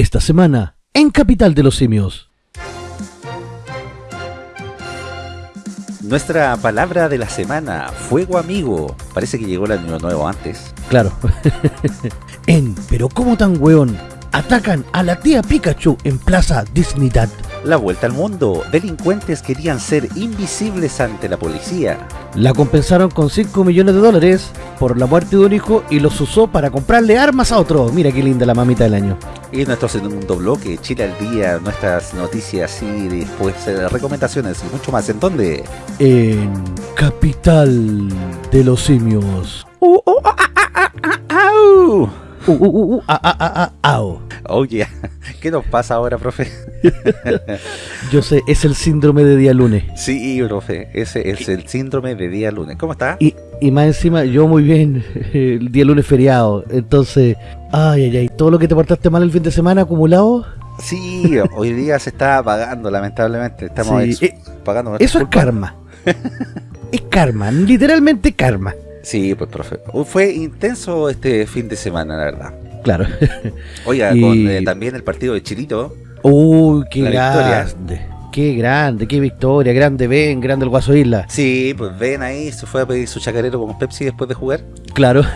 Esta semana, en Capital de los Simios. Nuestra palabra de la semana, fuego amigo. Parece que llegó el año nuevo antes. Claro. en Pero ¿cómo tan weón? Atacan a la tía Pikachu en Plaza Disneydad. La vuelta al mundo. Delincuentes querían ser invisibles ante la policía. La compensaron con 5 millones de dólares por la muerte de un hijo y los usó para comprarle armas a otro. Mira qué linda la mamita del año. Y nuestro segundo bloque, Chile al día, nuestras noticias y después eh, recomendaciones y mucho más. ¿En dónde? En Capital de los Simios. Uh, uh. Uh, uh, uh, uh, ah, ah, ah, ah, ao. Oh, yeah. ¿Qué nos pasa ahora, profe? Yo sé, es el síndrome de día lunes. sí, profe, ese es el síndrome de día lunes. ¿Cómo está? Y, y más encima, yo muy bien, el día lunes feriado. Entonces, ay, ay, ay, todo lo que te portaste mal el fin de semana acumulado. Sí, hoy día se está pagando, lamentablemente. Estamos Sí, eh, pagando Eso es karma. es karma, literalmente karma. Sí, pues, profe. Fue intenso este fin de semana, la verdad. Claro. Oiga, Y- con eh, también el partido de Chilito. Uy, qué victoria. grande. Qué grande, qué victoria. Grande Ben, grande el Guaso Isla. Sí, pues ven ahí, se fue a pedir su chacarero con Pepsi después de jugar. Claro.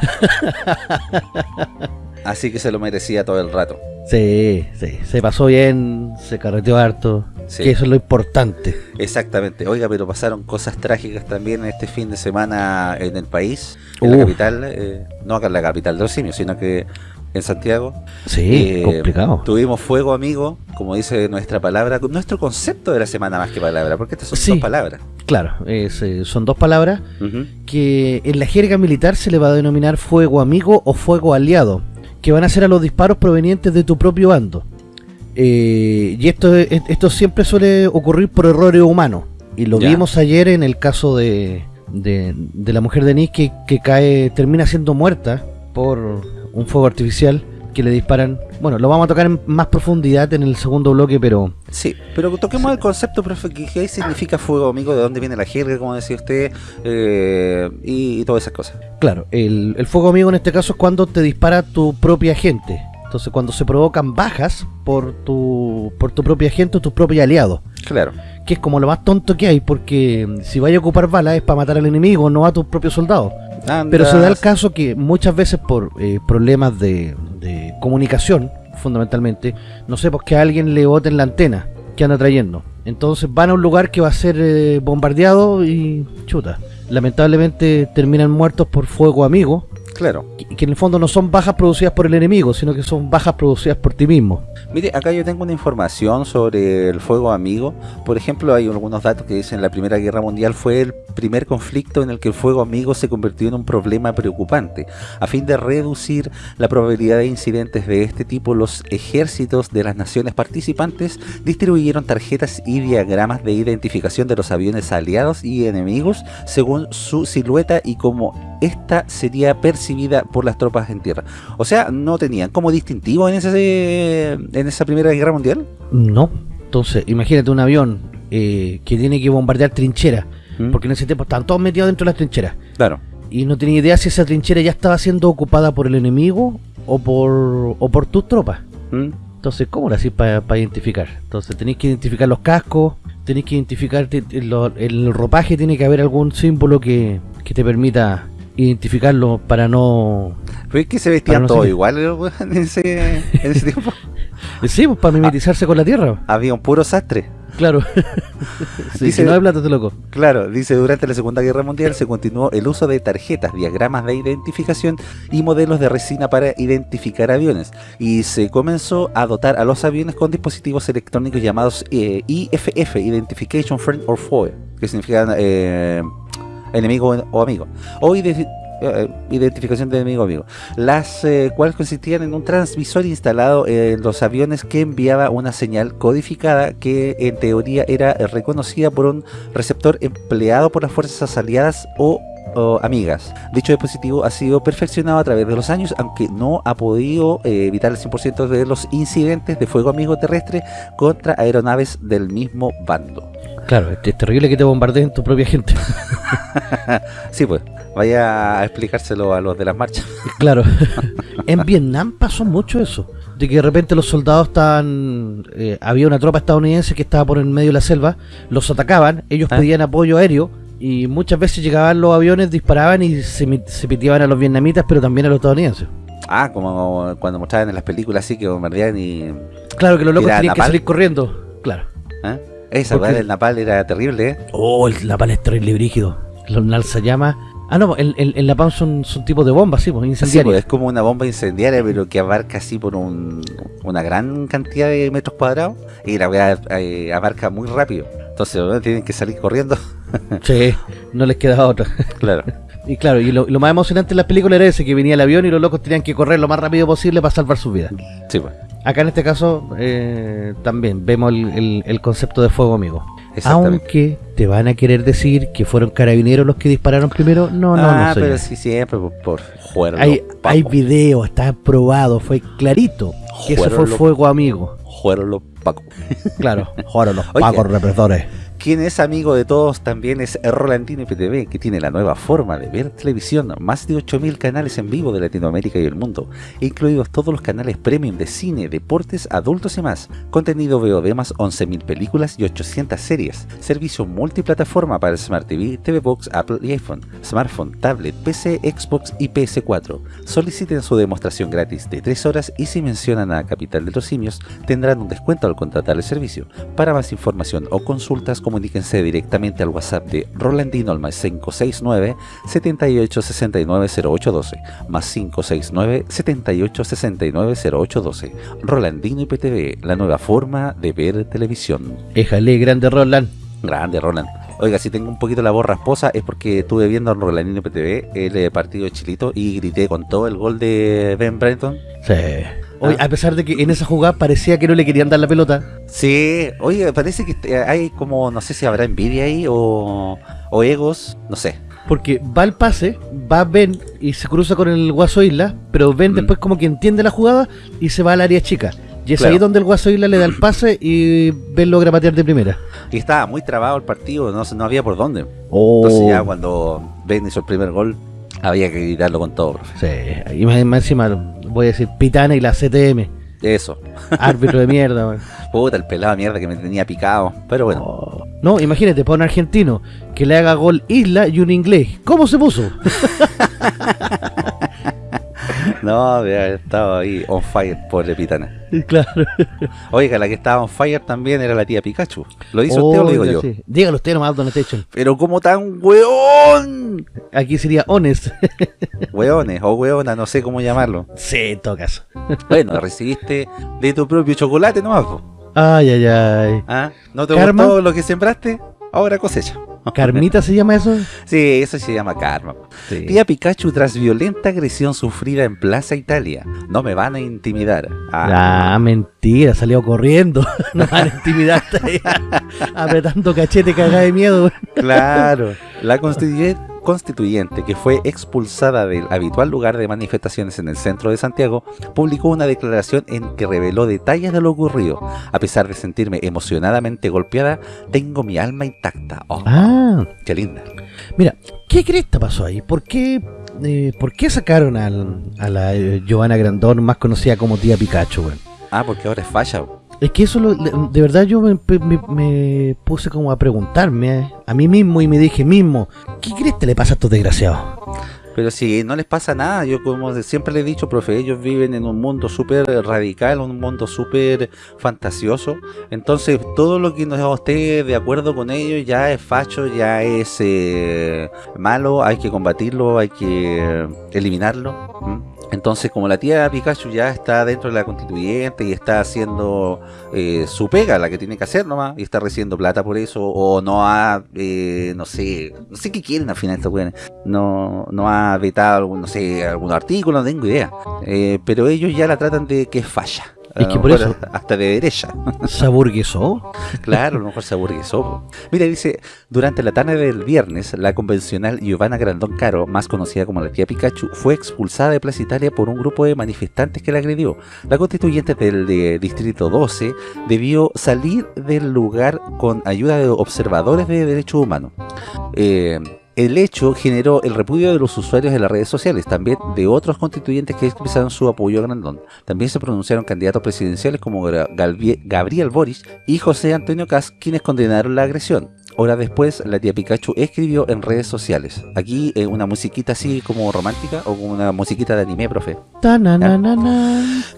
Así que se lo merecía todo el rato. Sí, sí. Se pasó bien, se carreteó harto. Sí. Que eso es lo importante. Exactamente. Oiga, pero pasaron cosas trágicas también este fin de semana en el país, en la capital, eh, no acá en la capital de los simios, sino que en Santiago. Sí, Eh, complicado. Tuvimos fuego, amigo, como dice nuestra palabra, nuestro concepto de la semana más que palabra, porque estas son Sí. dos palabras. Claro, es, eh, son dos palabras que en la jerga militar se le va a denominar fuego amigo o fuego aliado, que van a ser a los disparos provenientes de tu propio bando. Eh, y esto, es- esto siempre suele ocurrir por errores humanos. Y lo Ya. vimos ayer en el caso de, de, de la mujer de Nice que, que cae, termina siendo muerta por un fuego artificial que le disparan. Bueno, lo vamos a tocar en más profundidad en el segundo bloque, pero Sí, pero toquemos el concepto, profe, que qué significa fuego, amigo, de dónde viene la jerga, como decía usted, eh, y, y todas esas cosas. Claro, el, el fuego amigo en este caso es cuando te dispara tu propia gente. Entonces cuando se provocan bajas por tu, por tu propia gente o tus propios aliados. Claro. Que es como lo más tonto que hay porque si vaya a ocupar balas es para matar al enemigo, no a tus propios soldados. Pero se da el caso que muchas veces por eh, problemas de, de comunicación, fundamentalmente, no sé, pues que a alguien le boten la antena que anda trayendo. Entonces van a un lugar que va a ser eh, bombardeado y chuta. Lamentablemente terminan muertos por fuego amigo, Claro. que, que en el fondo no son bajas producidas por el enemigo, sino que son bajas producidas por ti mismo. Mire, acá yo tengo una información sobre el fuego amigo. Por ejemplo, hay algunos datos que dicen la Primera Guerra Mundial fue el primer conflicto en el que el fuego amigo se convirtió en un problema preocupante. A fin de reducir la probabilidad de incidentes de este tipo, los ejércitos de las naciones participantes distribuyeron tarjetas y diagramas de identificación de los aviones aliados y enemigos según su silueta y cómo esta sería percibida por las tropas en tierra. O sea, no tenían como distintivo en ese en esa Primera Guerra Mundial. No. Entonces, imagínate un avión eh, que tiene que bombardear trincheras, ¿Mm? porque en ese tiempo estaban todos metidos dentro de las trincheras. Claro. y no tenía idea si esa trinchera ya estaba siendo ocupada por el enemigo o por o por tus tropas. ¿Mm? Entonces, ¿cómo lo hacís para identificar? Entonces, tenéis que identificar los cascos, tenéis que identificar lo- el ropaje, tiene que haber algún símbolo que, que te permita identificarlo para no... Es que se vestían no todos igual en ese, en ese tiempo. Sí, pues para mimetizarse con la tierra. Había un puro sastre. Claro. sí, Dice- si no hay plata, te loco. Claro, dice, durante la Segunda Guerra Mundial se continuó el uso de tarjetas, diagramas de identificación y modelos de resina para identificar aviones. Y se comenzó a dotar a los aviones con dispositivos electrónicos llamados eh, IFF, Identification Friend or Foe, que significan eh, enemigo o amigo. O eh, identificación de enemigo o amigo. Las eh, cuales consistían en un transmisor instalado en los aviones que enviaba una señal codificada que en teoría era reconocida por un receptor empleado por las fuerzas aliadas o, o amigas. Dicho dispositivo ha sido perfeccionado a través de los años, aunque no ha podido eh, evitar el 100% de los incidentes de fuego amigo terrestre contra aeronaves del mismo bando. Claro, es, terrible que te bombardeen tu propia gente. Sí, pues. Vaya a explicárselo a los de las marchas. Claro. en Vietnam pasó mucho eso. De que de repente los soldados estaban... Eh, había una tropa estadounidense que estaba por el medio de la selva. Los atacaban. Ellos ¿Ah? pedían apoyo aéreo. Y muchas veces llegaban los aviones, disparaban y se, se piteaban a los vietnamitas, pero también a los estadounidenses. Ah, como cuando mostraban en las películas así que bombardeaban y... Claro, que los locos tenían que salir corriendo. Claro. ¿Eh? Esa Porque... el napal era terrible, ¿eh? Oh, el napal es terrible brígido. Los llama Ah, no, el, el, el napalm son, son tipos de bombas, sí, pues, incendiarias. pues, es como una bomba incendiaria, pero que abarca así por un, una gran cantidad de metros cuadrados y la weá eh, abarca muy rápido. Entonces, tienen que salir corriendo. sí, no les queda otra. Claro. Y claro, y lo, lo, más emocionante en la película era ese, que venía el avión y los locos tenían que correr lo más rápido posible para salvar su vida. Sí, pues. Acá en este caso eh, también vemos el, el, el, concepto de fuego amigo. Aunque te van a querer decir que fueron carabineros los que dispararon primero, no, no, ah, no. pero sí, siempre por, por Hay, hay video, está probado, fue clarito que eso fue fuego amigo. Fueron los pacos. Claro, fueron los pacos represores. Quien es amigo de todos también es Rolandino IPTV, que tiene la nueva forma de ver televisión, más de 8.000 canales en vivo de Latinoamérica y el mundo, incluidos todos los canales premium de cine, deportes, adultos y más, contenido VOD más 11.000 películas y 800 series, servicio multiplataforma para Smart TV, TV Box, Apple y iPhone, smartphone, tablet, PC, Xbox y PS4. Soliciten su demostración gratis de 3 horas y si mencionan a Capital de los Simios, tendrán un descuento al contratar el servicio. Para más información o consultas, comuníquense directamente al WhatsApp de Rolandino al más 569 7869 0812 más 569 7869 0812 Rolandino IPTV, la nueva forma de ver televisión. Éjale, grande Roland. Grande Roland. Oiga, si tengo un poquito la voz rasposa es porque estuve viendo a Rolandino IPTV el eh, partido de Chilito y grité con todo el gol de Ben Brenton. Sí. Oye, a pesar de que en esa jugada parecía que no le querían dar la pelota. Sí, oye, parece que hay como, no sé si habrá envidia ahí o, o egos, no sé. Porque va el pase, va Ben y se cruza con el Guaso Isla, pero Ben mm. después como que entiende la jugada y se va al área chica. Y es ahí donde el Guaso Isla le da el pase y Ben logra patear de primera. Y estaba muy trabado el partido, no, no había por dónde. Oh. Entonces ya cuando Ben hizo el primer gol, había que gritarlo con todo. Sí, y más, encima voy a decir Pitana y la CTM. Eso. Árbitro de mierda, man. Puta, el pelado de mierda que me tenía picado. Pero bueno. Oh. No, imagínate, para un argentino que le haga gol Isla y un inglés. ¿Cómo se puso? No, estaba ahí on fire, pobre pitana. Claro. Oiga, la que estaba on fire también era la tía Pikachu. ¿Lo dice usted o lo digo yo? Sí. Dígalo usted nomás, Don Station. Pero como tan weón. Aquí sería honest. Weones o weona, no sé cómo llamarlo. Sí, tocas. Bueno, recibiste de tu propio chocolate nomás. Ay, ay, ay. ¿Ah? ¿No te gustó lo que sembraste? Ahora cosecha. ¿Carmita se llama eso? Sí, eso se llama karma. Sí. Tía Pikachu tras violenta agresión sufrida en Plaza Italia. No me van a intimidar. Ah, ah mentira, salió corriendo. no van a intimidar. apretando cachete cagada de miedo. claro. La constituyente constituyente, que fue expulsada del habitual lugar de manifestaciones en el centro de Santiago, publicó una declaración en que reveló detalles de lo ocurrido. A pesar de sentirme emocionadamente golpeada, tengo mi alma intacta. Oh, ah, qué linda. Mira, ¿qué cresta pasó ahí? ¿Por qué, eh, ¿por qué sacaron al, a la eh, Giovanna Grandón, más conocida como tía Pikachu? Ah, porque ahora es falla. Es que eso, lo, de verdad yo me, me, me, puse como a preguntarme a mí mismo y me dije mismo, ¿qué crees que le pasa a estos desgraciados? Pero si no les pasa nada, yo como siempre le he dicho, profe, ellos viven en un mundo súper radical, un mundo súper fantasioso. Entonces, todo lo que no esté de acuerdo con ellos ya es facho, ya es eh, malo, hay que combatirlo, hay que eliminarlo. Entonces, como la tía Pikachu ya está dentro de la constituyente y está haciendo eh, su pega, la que tiene que hacer nomás, y está recibiendo plata por eso, o no ha, eh, no sé, no sé qué quieren al final estos no, no ha vetado, no sé, algún artículo, no tengo idea. Eh, pero ellos ya la tratan de que falla. Es que por eso. Hasta de derecha. ¿Se aburguesó? claro, a lo mejor se aburguesó. Mira, dice: Durante la tarde del viernes, la convencional Giovanna Grandón Caro, más conocida como la tía Pikachu, fue expulsada de Plaza Italia por un grupo de manifestantes que la agredió. La constituyente del de Distrito 12 debió salir del lugar con ayuda de observadores de derechos humanos. Eh el hecho generó el repudio de los usuarios de las redes sociales, también de otros constituyentes que expresaron su apoyo a Grandón. También se pronunciaron candidatos presidenciales como Gabriel Boris y José Antonio Cas, quienes condenaron la agresión. Horas después, la tía Pikachu escribió en redes sociales. Aquí eh, una musiquita así como romántica o como una musiquita de anime, profe.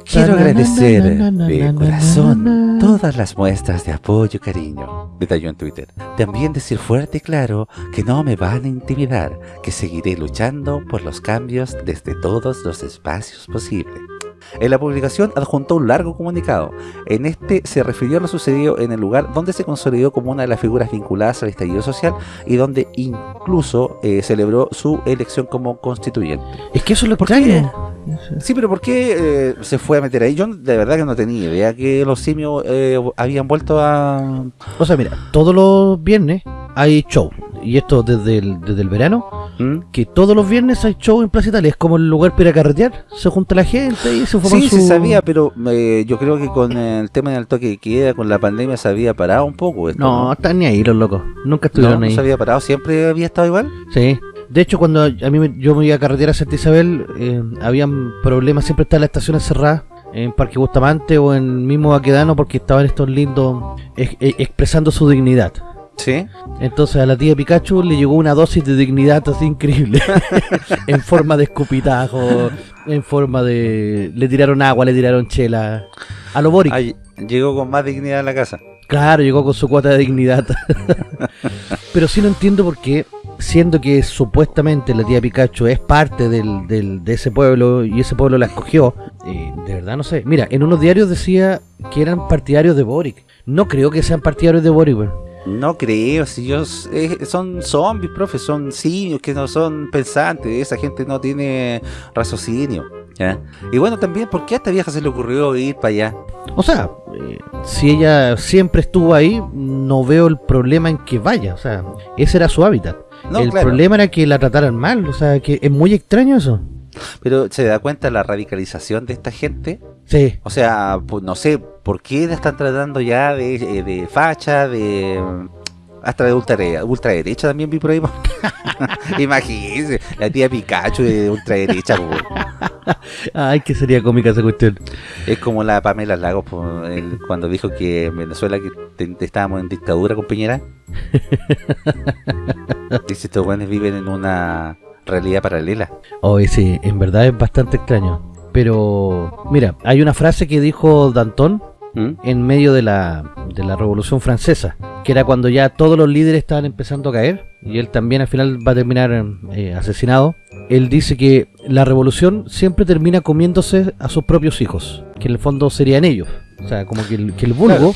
Quiero agradecer de corazón todas las muestras de apoyo y cariño. Detalló en Twitter. También decir fuerte y claro que no me van a intimidar, que seguiré luchando por los cambios desde todos los espacios posibles. En la publicación adjuntó un largo comunicado. En este se refirió a lo sucedido en el lugar donde se consolidó como una de las figuras vinculadas al estallido social y donde incluso eh, celebró su elección como constituyente. Es que eso es lo extraño. Sí, pero ¿por qué eh, se fue a meter ahí? Yo de verdad que no tenía idea que los simios eh, habían vuelto a... O sea, mira, todos los viernes hay show. Y esto desde el, desde el verano ¿Mm? que todos los viernes hay show en Plaza Italia, es como el lugar para carretear, se junta la gente y se Sí, se sabía, pero eh, yo creo que con el tema del toque de queda, con la pandemia se había parado un poco No, están ni ahí los locos, nunca estuvieron ahí. ¿No se había parado? ¿Siempre había estado igual? Sí. De hecho, cuando a mí yo me iba a carretera a Santa Isabel, eh, habían problemas, siempre estaban las estaciones cerradas en Parque Bustamante o en mismo Baquedano porque estaban estos lindos expresando su dignidad. ¿Sí? Entonces a la tía Pikachu le llegó una dosis de dignidad así increíble. en forma de escupitajo, en forma de... Le tiraron agua, le tiraron chela. A lo Boric. llegó con más dignidad a la casa. Claro, llegó con su cuota de dignidad. Pero sí no entiendo por qué, siendo que supuestamente la tía Pikachu es parte del, del, de ese pueblo y ese pueblo la escogió, eh, de verdad no sé. Mira, en unos diarios decía que eran partidarios de Boric. No creo que sean partidarios de Boric, no creo, si ellos eh, son zombies, profe, son simios que no son pensantes, esa gente no tiene raciocinio. Y bueno, también, ¿por qué a esta vieja se le ocurrió ir para allá? O sea, eh, si ella siempre estuvo ahí, no veo el problema en que vaya, o sea, ese era su hábitat. el problema era que la trataran mal, o sea, que es muy extraño eso. Pero se da cuenta la radicalización de esta gente. Sí. O sea, pues no sé, ¿por qué la están tratando ya de, eh, de facha, de hasta de ultraderecha, ultraderecha también vi por ahí. Imagínense, la tía Pikachu de ultraderecha. Ay, que sería cómica esa cuestión. Es como la Pamela Lagos cuando dijo que en Venezuela que estábamos en dictadura con Piñera. Dice, estos buenos viven en una realidad paralela. Hoy sí, en verdad es bastante extraño. Pero, mira, hay una frase que dijo Danton ¿Mm? en medio de la, de la Revolución Francesa, que era cuando ya todos los líderes estaban empezando a caer, y él también al final va a terminar eh, asesinado. Él dice que la revolución siempre termina comiéndose a sus propios hijos, que en el fondo serían ellos. O sea, como que el, que el vulgo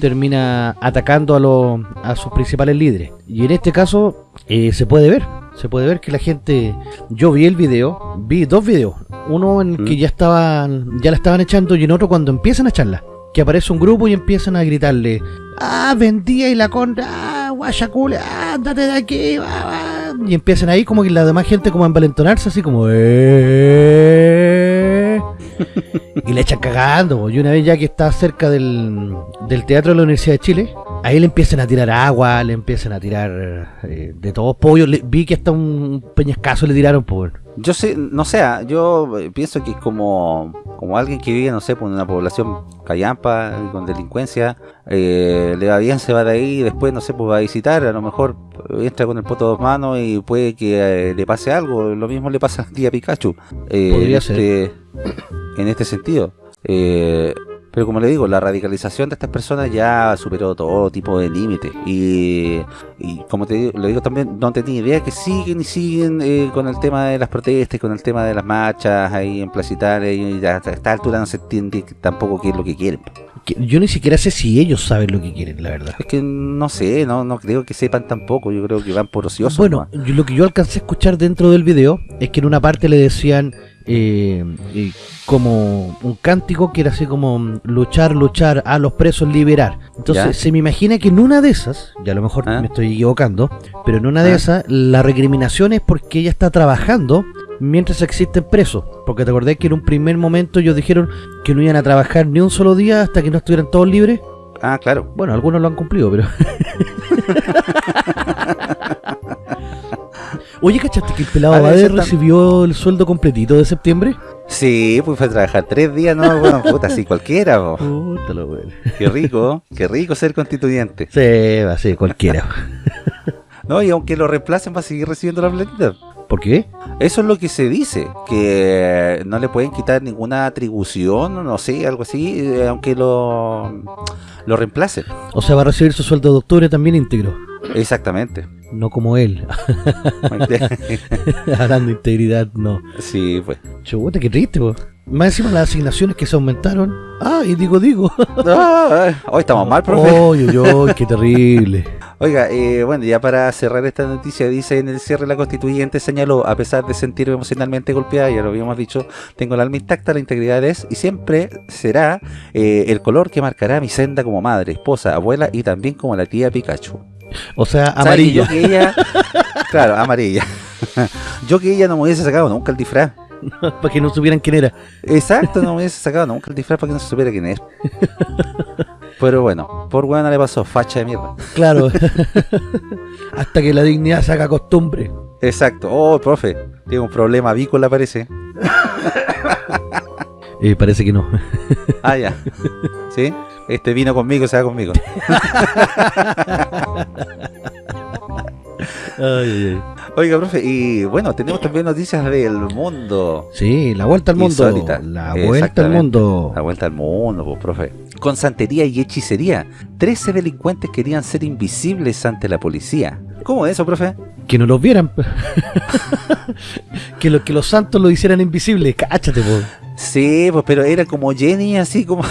termina atacando a, a sus principales líderes. Y en este caso eh, se puede ver se puede ver que la gente yo vi el video vi dos videos uno en que ya estaban ya la estaban echando y en otro cuando empiezan a echarla que aparece un grupo y empiezan a gritarle ah vendía y la contra ah guayacule ah andate de aquí y empiezan ahí como que la demás gente como a envalentonarse así como eh". Y le echan cagando y una vez ya que está cerca del, del teatro de la Universidad de Chile Ahí le empiezan a tirar agua, le empiezan a tirar eh, de todos pollos. vi que hasta un peñascazo le tiraron por. Yo sé, no sé, ah, yo eh, pienso que como, como alguien que vive, no sé, por una población callampa, con delincuencia, eh, le va bien, se va de ahí y después, no sé, pues va a visitar, a lo mejor entra con el poto dos manos y puede que le pase algo. Lo mismo le pasa a día Pikachu. Podría en ser. Este, en este sentido. Eh, pero como le digo, la radicalización de estas personas ya superó todo tipo de límites. Y, como te digo, le digo también, no tenía idea que siguen y siguen eh, con el tema de las protestas, con el tema de las marchas ahí en Plaza y a esta altura no se entiende tampoco qué es lo que quieren. Yo ni siquiera sé si ellos saben lo que quieren, la verdad. Es que no sé, no, no creo que sepan tampoco, yo creo que van por ociosos. Bueno, lo que yo alcancé a escuchar dentro del video es que en una parte le decían eh, como un cántico que era así como luchar, luchar, a los presos liberar. Entonces se me imagina que en una de esas, ya a lo mejor ah. me estoy equivocando, pero en una de ah. esas la recriminación es porque ella está trabajando mientras existen presos. Porque te acordás que en un primer momento ellos dijeron que no iban a trabajar ni un solo día hasta que no estuvieran todos libres. Ah, claro. Bueno, algunos lo han cumplido, pero... Oye, ¿cachaste que el pelado tam- recibió el sueldo completito de septiembre? Sí, pues fue a trabajar tres días, no, bueno, puta, así cualquiera, po. Puta lo bueno. Qué rico, qué rico ser constituyente. Sí, va, sí, cualquiera. No, y aunque lo reemplacen va a seguir recibiendo la platita. ¿Por qué? Eso es lo que se dice, que no le pueden quitar ninguna atribución, no sé, algo así, eh, aunque lo, lo reemplacen. O sea, va a recibir su sueldo de octubre también íntegro. Exactamente. No como él. Hablando de integridad, no. sí, pues. Chuta, qué triste, po. Más encima las asignaciones que se aumentaron. Ah, y digo, digo. Ah, hoy estamos mal, profe. Oy, oy, oy, qué terrible. Oiga, eh, bueno, ya para cerrar esta noticia, dice en el cierre la constituyente señaló, a pesar de sentirme emocionalmente golpeada, ya lo habíamos dicho, tengo el alma intacta, la integridad es y siempre será eh, el color que marcará mi senda como madre, esposa, abuela y también como la tía Pikachu. O sea, ¿Sabe que amarilla. Yo que ella, claro, amarilla. yo que ella no me hubiese sacado nunca el disfraz. para que no supieran quién era. Exacto, no me hubiese sacado nunca el disfraz para que no se supiera quién es. Pero bueno, por buena le pasó, facha de mierda. Claro. Hasta que la dignidad se haga costumbre. Exacto. Oh, profe, tiene un problema avícola parece. Eh, parece que no. Ah, ya. ¿Sí? Este vino conmigo, se va conmigo. Ay. Oiga, profe, y bueno, tenemos también noticias del mundo. Sí, la vuelta al mundo. La vuelta al mundo. La vuelta al mundo, pues, profe. Con santería y hechicería, 13 delincuentes querían ser invisibles ante la policía. ¿Cómo es eso, profe? Que no los vieran. que, lo, que los santos lo hicieran invisible. Cáchate, po. Sí, pues, pero era como Jenny, así como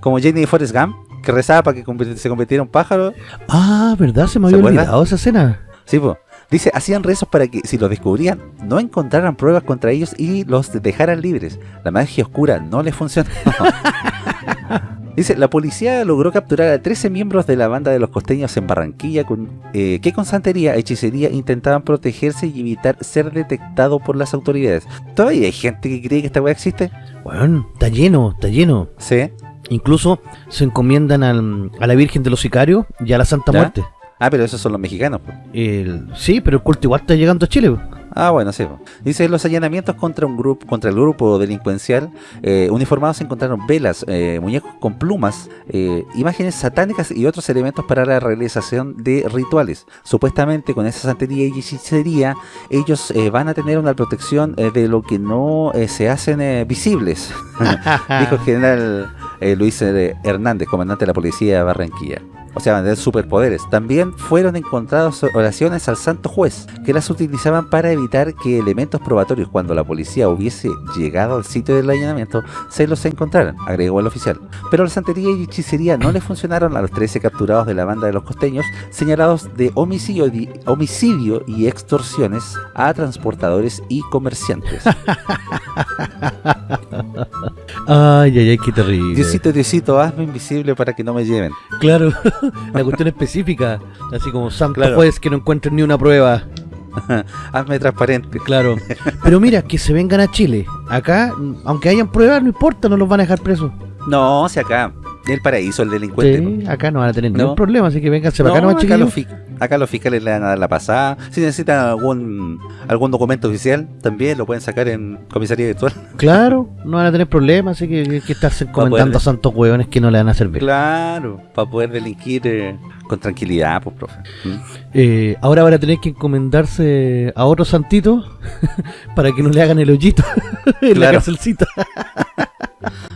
como Jenny de Forrest Gump, que rezaba para que se convirtiera en un pájaro. Ah, ¿verdad? Se me ¿Se había olvidado esa escena. Sí, pues. Dice, hacían rezos para que si los descubrían, no encontraran pruebas contra ellos y los dejaran libres. La magia oscura no les funcionó. Dice, la policía logró capturar a 13 miembros de la banda de los costeños en Barranquilla con, eh, que con santería, hechicería intentaban protegerse y evitar ser detectado por las autoridades. ¿Todavía hay gente que cree que esta weá existe? Bueno, está lleno, está lleno. Sí. Incluso se encomiendan al- a la Virgen de los Sicarios y a la Santa ¿Ya? Muerte. Ah, pero esos son los mexicanos. El- sí, pero el culto igual está llegando a Chile. Ah, bueno, sí. Dice, los allanamientos contra un grupo, contra el grupo delincuencial, eh, uniformados encontraron velas, eh, muñecos con plumas, eh, imágenes satánicas y otros elementos para la realización de rituales. Supuestamente con esa santería y hechicería, ellos eh, van a tener una protección eh, de lo que no se hacen visibles, dijo el general eh, Luis eh, Hernández, comandante de la policía de Barranquilla. O sea, tener superpoderes. También fueron encontradas oraciones al santo juez, que las utilizaban para evitar que elementos probatorios, cuando la policía hubiese llegado al sitio del allanamiento, se los encontraran, agregó el oficial. Pero la santería y hechicería no le funcionaron a los 13 capturados de la banda de los costeños, señalados de homicidio, di- homicidio y extorsiones a transportadores y comerciantes. Ay, ay, ay, qué terrible. Diosito, Diosito, hazme invisible para que no me lleven. Claro, la cuestión específica. Así como santo Claro. juez que no encuentren ni una prueba. hazme transparente. Claro. Pero mira, que se vengan a Chile. Acá, aunque hayan pruebas, no importa, no los van a dejar presos. No, si acá, el paraíso, el delincuente. acá no van a tener No. ningún problema, así que vénganse para acá, No, nomás, acá, los acá los fiscales le van a dar la pasada. Si necesitan algún algún documento oficial, también lo pueden sacar en comisaría virtual. Claro, no van a tener problemas, así que hay que estarse encomendando poder- a santos hueones que no le van a servir. Claro, para poder delinquir eh, con tranquilidad, pues, profe. ¿Mm? Eh, ahora van a tener que encomendarse a otro santito para que no le hagan el hoyito en la Claro. cárcelcita.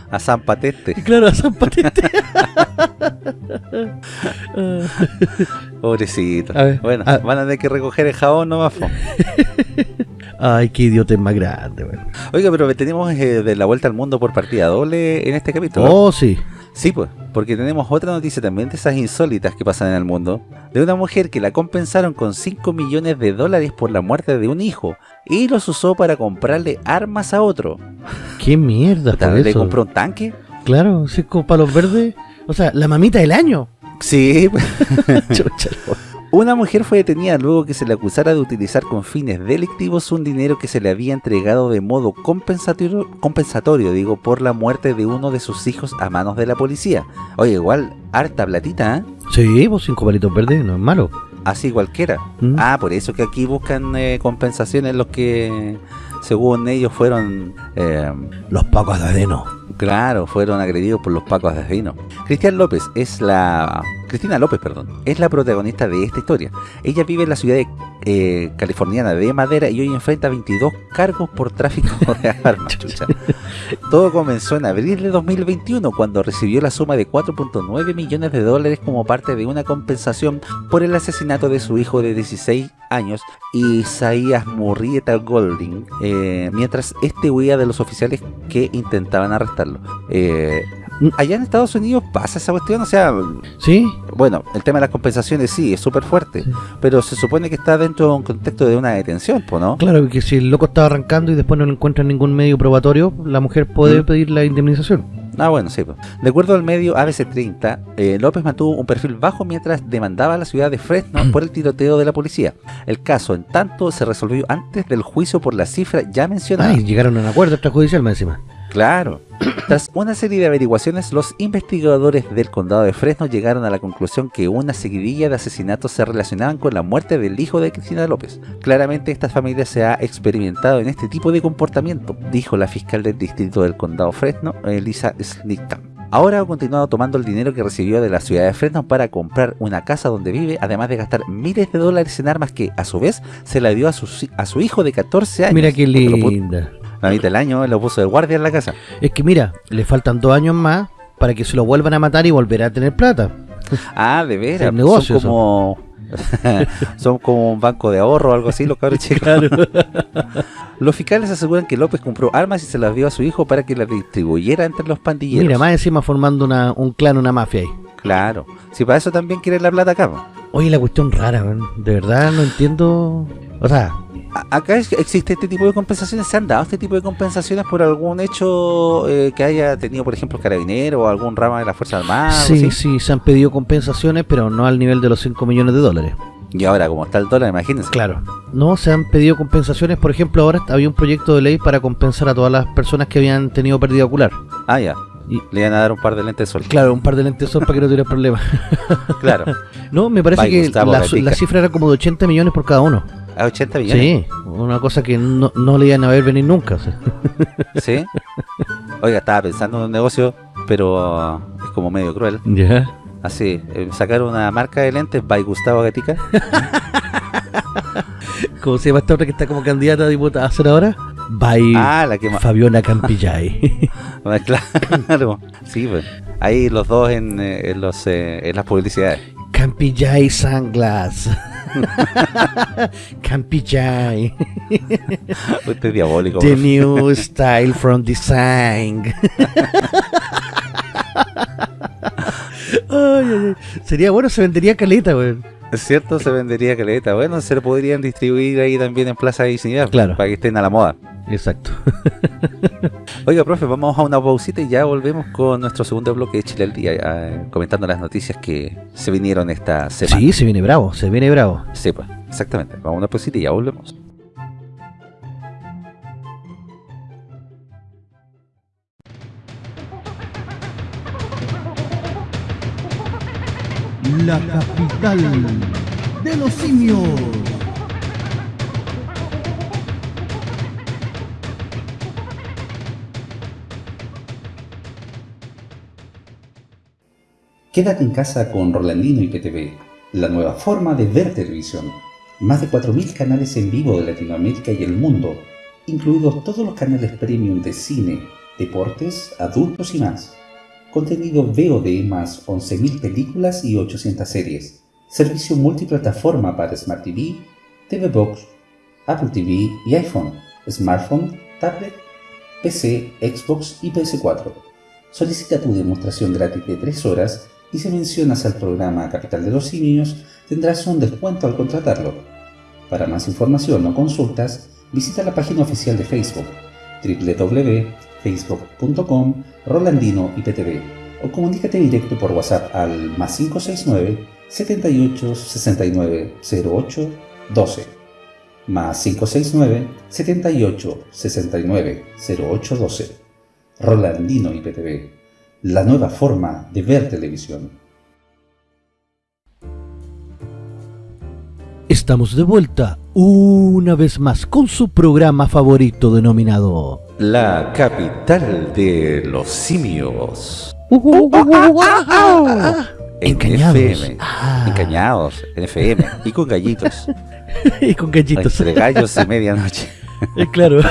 A San Patente. Claro, a San Patente. Pobrecito. A ver, bueno, van a tener que recoger el jabón nomás. Ay, qué idiota más grande, weón. Oiga, pero tenemos eh, de la vuelta al mundo por partida doble en este capítulo. Oh, sí. Sí, pues, porque tenemos otra noticia también de esas insólitas que pasan en el mundo, de una mujer que la compensaron con 5 millones de dólares por la muerte de un hijo y los usó para comprarle armas a otro. Qué mierda por ¿Le. Compró un tanque? Claro, sí, como palos verdes. O sea, la mamita del año. Sí, una mujer fue detenida luego que se le acusara de utilizar con fines delictivos un dinero que se le había entregado de modo compensatorio, compensatorio digo, por la muerte de uno de sus hijos a manos de la policía. Oye, igual, harta platita, ¿eh? Sí, pues cinco palitos verdes, no es malo. Así cualquiera. ¿Mm? Ah, por eso que aquí buscan eh, compensaciones los que, según ellos, fueron... Eh, los pacos de Adeno. Claro, fueron agredidos por los pacos de Adeno. Cristian López es la Cristina López, perdón, es la protagonista de esta historia. Ella vive en la ciudad eh, californiana de Madera y hoy enfrenta 22 cargos por tráfico de armas. Todo comenzó en abril de 2021 cuando recibió la suma de 4.9 millones de dólares como parte de una compensación por el asesinato de su hijo de 16 años, Isaías Murrieta Golding, eh, mientras este huía de los oficiales que intentaban arrestarlo. Eh, allá en Estados Unidos pasa esa cuestión, o sea... Sí. Bueno, el tema de las compensaciones sí, es súper fuerte, pero se supone que está dentro de un contexto de una detención, ¿no? Claro, que si el loco estaba arrancando y después no encuentra ningún medio probatorio, la mujer puede ¿Mm? pedir la indemnización. Ah, bueno, sí. De acuerdo al medio ABC30, eh, López mantuvo un perfil bajo mientras demandaba a la ciudad de Fresno por el tiroteo de la policía. El caso, en tanto, se resolvió antes del juicio por la cifra ya mencionada. Ah, llegaron a un acuerdo extrajudicial más encima. Claro. Tras una serie de averiguaciones, los investigadores del condado de Fresno llegaron a la conclusión que una seguidilla de asesinatos se relacionaban con la muerte del hijo de Cristina López. Claramente esta familia se ha experimentado en este tipo de comportamiento, dijo la fiscal del distrito del condado Fresno, Elisa Snickton. Ahora ha continuado tomando el dinero que recibió de la ciudad de Fresno para comprar una casa donde vive, además de gastar miles de dólares en armas que, a su vez, se la dio a su, a su hijo de 14 años. Mira qué linda la mitad del año lo puso de guardia en la casa. Es que mira, le faltan dos años más para que se lo vuelvan a matar y volverá a tener plata. Ah, de veras. Negocio, son como son como un banco de ahorro o algo así los cabros chicos. los fiscales aseguran que López compró armas y se las dio a su hijo para que las distribuyera entre los pandilleros. Mira, más encima formando una, un clan, una mafia ahí. Claro. Si para eso también quiere la plata acá. Oye, la cuestión rara, de verdad no entiendo. O sea, acá existe este tipo de compensaciones, ¿se han dado este tipo de compensaciones por algún hecho eh, que haya tenido, por ejemplo, carabinero o algún rama de la Fuerza Armada? Sí, sí, se han pedido compensaciones, pero no al nivel de los 5 millones de dólares. Y ahora, como está el dólar, imagínense. Claro. No, se han pedido compensaciones, por ejemplo, ahora había un proyecto de ley para compensar a todas las personas que habían tenido pérdida ocular. Ah, ya. Y le iban a dar un par de lentes de sol. Claro, un par de lentes de sol para que no tuviera problemas. claro. No, me parece que la, la, cifra era como de 80 millones por cada uno. ¿A 80 millones? Sí, una cosa que no, le iban a ver venir nunca. ¿Sí? Oiga, estaba pensando en un negocio, pero es como medio cruel. Ya. Así, eh, sacar una marca de lentes by Gustavo Gatica. ¿Cómo se llama esta otra que está como candidata a diputada a hacer ahora? By ah, la que Fabiona Campillay. Ah, claro, sí, pues. Ahí los dos en, eh, en los, eh, en las publicidades. Campillay Sunglass. Campillay. Usted es diabólico. The new style from design. Sería bueno, se vendería caleta, güey. Es cierto, se vendería caleta. Bueno, se lo podrían distribuir ahí también en Plaza de Dignidad. Claro. Para que estén a la moda. Exacto. Oiga, profe, vamos a una pausita y ya volvemos con nuestro segundo bloque de Chile al Día, eh, comentando las noticias que se vinieron esta semana. Sí, se viene bravo, se viene bravo. Sí, pues, exactamente. Vamos a una pausita y ya volvemos. La capital de los simios. Quédate en casa con Rolandino y PTV, la nueva forma de ver televisión. Más de 4.000 canales en vivo de Latinoamérica y el mundo, incluidos todos los canales premium de cine, deportes, adultos y más. Contenido VOD más 11.000 películas y 800 series. Servicio multiplataforma para Smart TV, TV Box, Apple TV y iPhone, smartphone, tablet, PC, Xbox y PS4. Solicita tu demostración gratis de 3 horas y si mencionas al programa Capital de los Simios, tendrás un descuento al contratarlo. Para más información o consultas, visita la página oficial de Facebook www.facebook.com Rolandino IPTV o comunícate directo por WhatsApp al más 569 78 69 08 12 más 569 78 69 08 12 Rolandino IPTV la nueva forma de ver televisión. Estamos de vuelta una vez más con su programa favorito denominado La capital de los simios. En Encañados. FM. Ah. Encañados, en FM. Y con gallitos. y con gallitos. Entre gallos y medianoche. Eh, claro.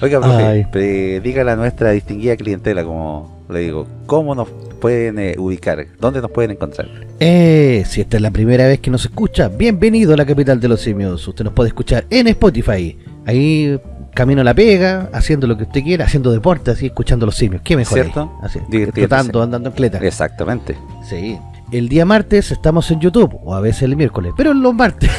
Oiga, profe, pre- dígale a nuestra distinguida clientela, como le digo, ¿cómo nos pueden eh, ubicar? ¿Dónde nos pueden encontrar? Eh, si esta es la primera vez que nos escucha, bienvenido a la capital de los simios. Usted nos puede escuchar en Spotify. Ahí camino a la pega, haciendo lo que usted quiera, haciendo deporte, así escuchando los simios. ¿Qué mejor? ¿Cierto? Así, andando en cleta. Exactamente. Sí. El día martes estamos en YouTube, o a veces el miércoles, pero los martes.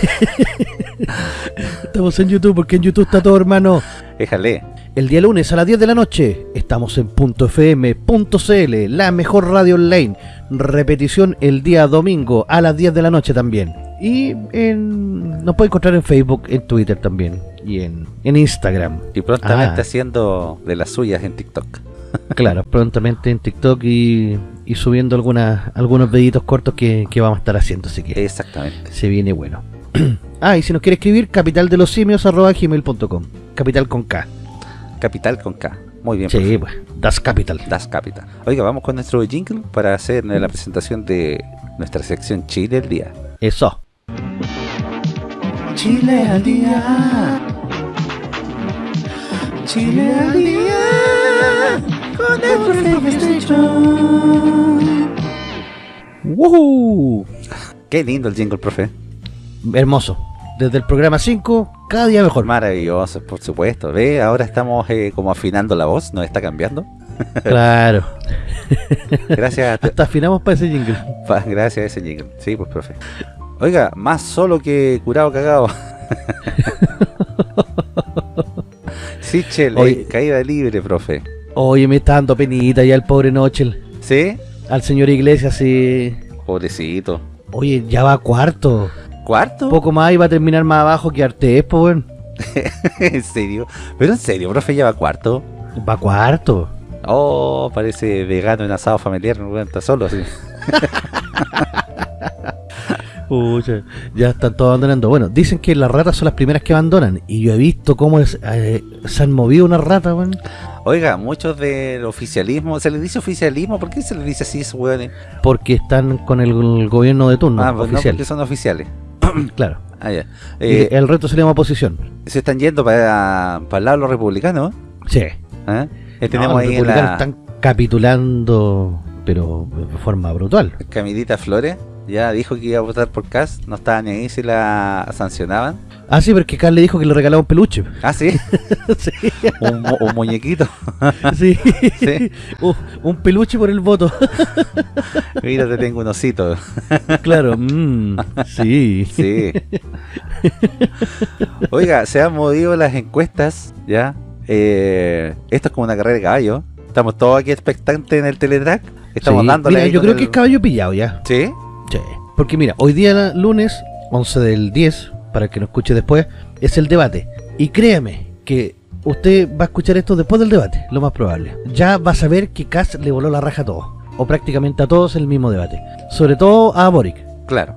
estamos en YouTube porque en YouTube está todo, hermano. Déjale. El día lunes a las 10 de la noche estamos en .fm.cl, la mejor radio online. Repetición el día domingo a las 10 de la noche también. Y en, nos puede encontrar en Facebook, en Twitter también. Y en, en Instagram. Y prontamente Ah. haciendo de las suyas en TikTok. Claro, prontamente en TikTok y, y subiendo algunas, algunos videitos cortos que, que vamos a estar haciendo. Así que Exactamente. se viene bueno. ah, y si nos quiere escribir, capitaldelosimios.gmail.com Capital con K. Capital con K. Muy bien. Sí, profe. pues, Das Capital. Das Capital. Oiga, vamos con nuestro jingle para hacer la presentación de nuestra sección Chile del día. Eso. Chile al día. Chile al día. Con el ¡Woohoo! Qué lindo el jingle, profe. Hermoso. Desde el programa 5, cada día mejor. Maravilloso, por supuesto. Ve, ahora estamos eh, como afinando la voz, nos está cambiando. Claro. Gracias a, Hasta afinamos para ese jingle. pa- gracias a ese jingle. Sí, pues, profe. Oiga, más solo que curado cagado. Sí, chele, Oye. caída libre, profe. Oye, me está dando penita ya el pobre Nochel. ¿Sí? Al señor Iglesias, sí. Pobrecito. Oye, ya va cuarto. ¿Cuarto? Poco más y va a terminar más abajo que Artés, pues, weón. ¿En serio? ¿Pero en serio, profe, lleva cuarto? Va cuarto. Oh, parece vegano en asado familiar, no está solo así. Pucha, ya están todos abandonando. Bueno, dicen que las ratas son las primeras que abandonan. Y yo he visto cómo es, eh, se han movido unas ratas, weón. Oiga, muchos del oficialismo, ¿se les dice oficialismo? ¿Por qué se les dice así, hueones? Porque están con el, el gobierno de turno, ah, pues no, oficial. porque son oficiales. Claro. Ah, ya. Eh, el resto se le llama oposición. se están yendo para, para el lado de los republicanos, Sí. ¿eh? Eh, Tenemos No, ahí republicanos la están capitulando, pero de forma brutal. Camilita Flores, ya dijo que iba a votar por Cast, no estaba ni ahí si la sancionaban. Ah, sí, porque Carl le dijo que le regalaba un peluche. Ah, sí, sí, un, mu- un muñequito. sí. Sí. Uh, un peluche por el voto. Mira, te tengo un osito. claro, mm, sí. Sí. Oiga, se han movido las encuestas, ¿ya? Eh, esto es como una carrera de caballo. Estamos todos aquí expectantes en el teletrack. Estamos Sí. dándole Mira, yo creo el- que es caballo pillado ya. ¿Sí? Sí. Porque mira, hoy día lunes, 11 del 10, para el que nos escuche después, es el debate. Y créame que usted va a escuchar esto después del debate, lo más probable. Ya va a saber que Kass le voló la raja a todos, o prácticamente a todos en el mismo debate. Sobre todo a Boric. Claro.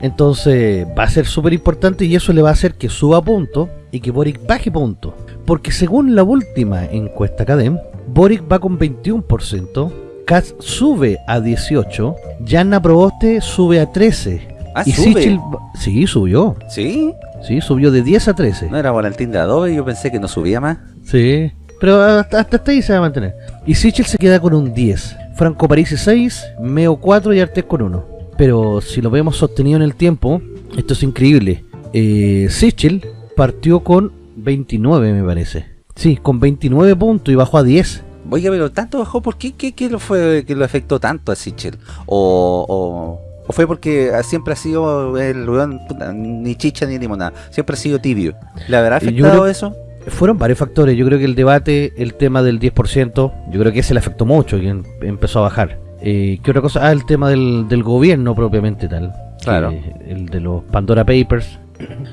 Entonces va a ser súper importante y eso le va a hacer que suba punto y que Boric baje punto. Porque según la última encuesta Cadem, Boric va con 21%, Katz sube a 18%, Yanna Proboste sube a 13%. Ah, y sube. Sichel, sí, subió. ¿Sí? Sí, subió de 10 a 13. No era Valentín de Adobe, yo pensé que no subía más. Sí. Pero hasta, hasta ahí se va a mantener. Y Sichel se queda con un 10. Franco Parisi 6, Meo 4 y Artés con 1. Pero si lo vemos sostenido en el tiempo, esto es increíble. Eh, Sichel partió con 29, me parece. Sí, con 29 puntos y bajó a 10. Oiga, pero tanto bajó, ¿por qué? ¿Qué, qué lo fue que lo afectó tanto a Sichel? O, o, o fue porque siempre ha sido el weón, ni chicha ni limonada, siempre ha sido tibio. ¿Le habrá Yo afectado creo- eso? Fueron varios factores. Yo creo que el debate, el tema del 10%, yo creo que ese le afectó mucho y em- empezó a bajar. Eh, ¿Qué otra cosa? Ah, el tema del, del gobierno propiamente tal. Claro. Que- el de los Pandora Papers.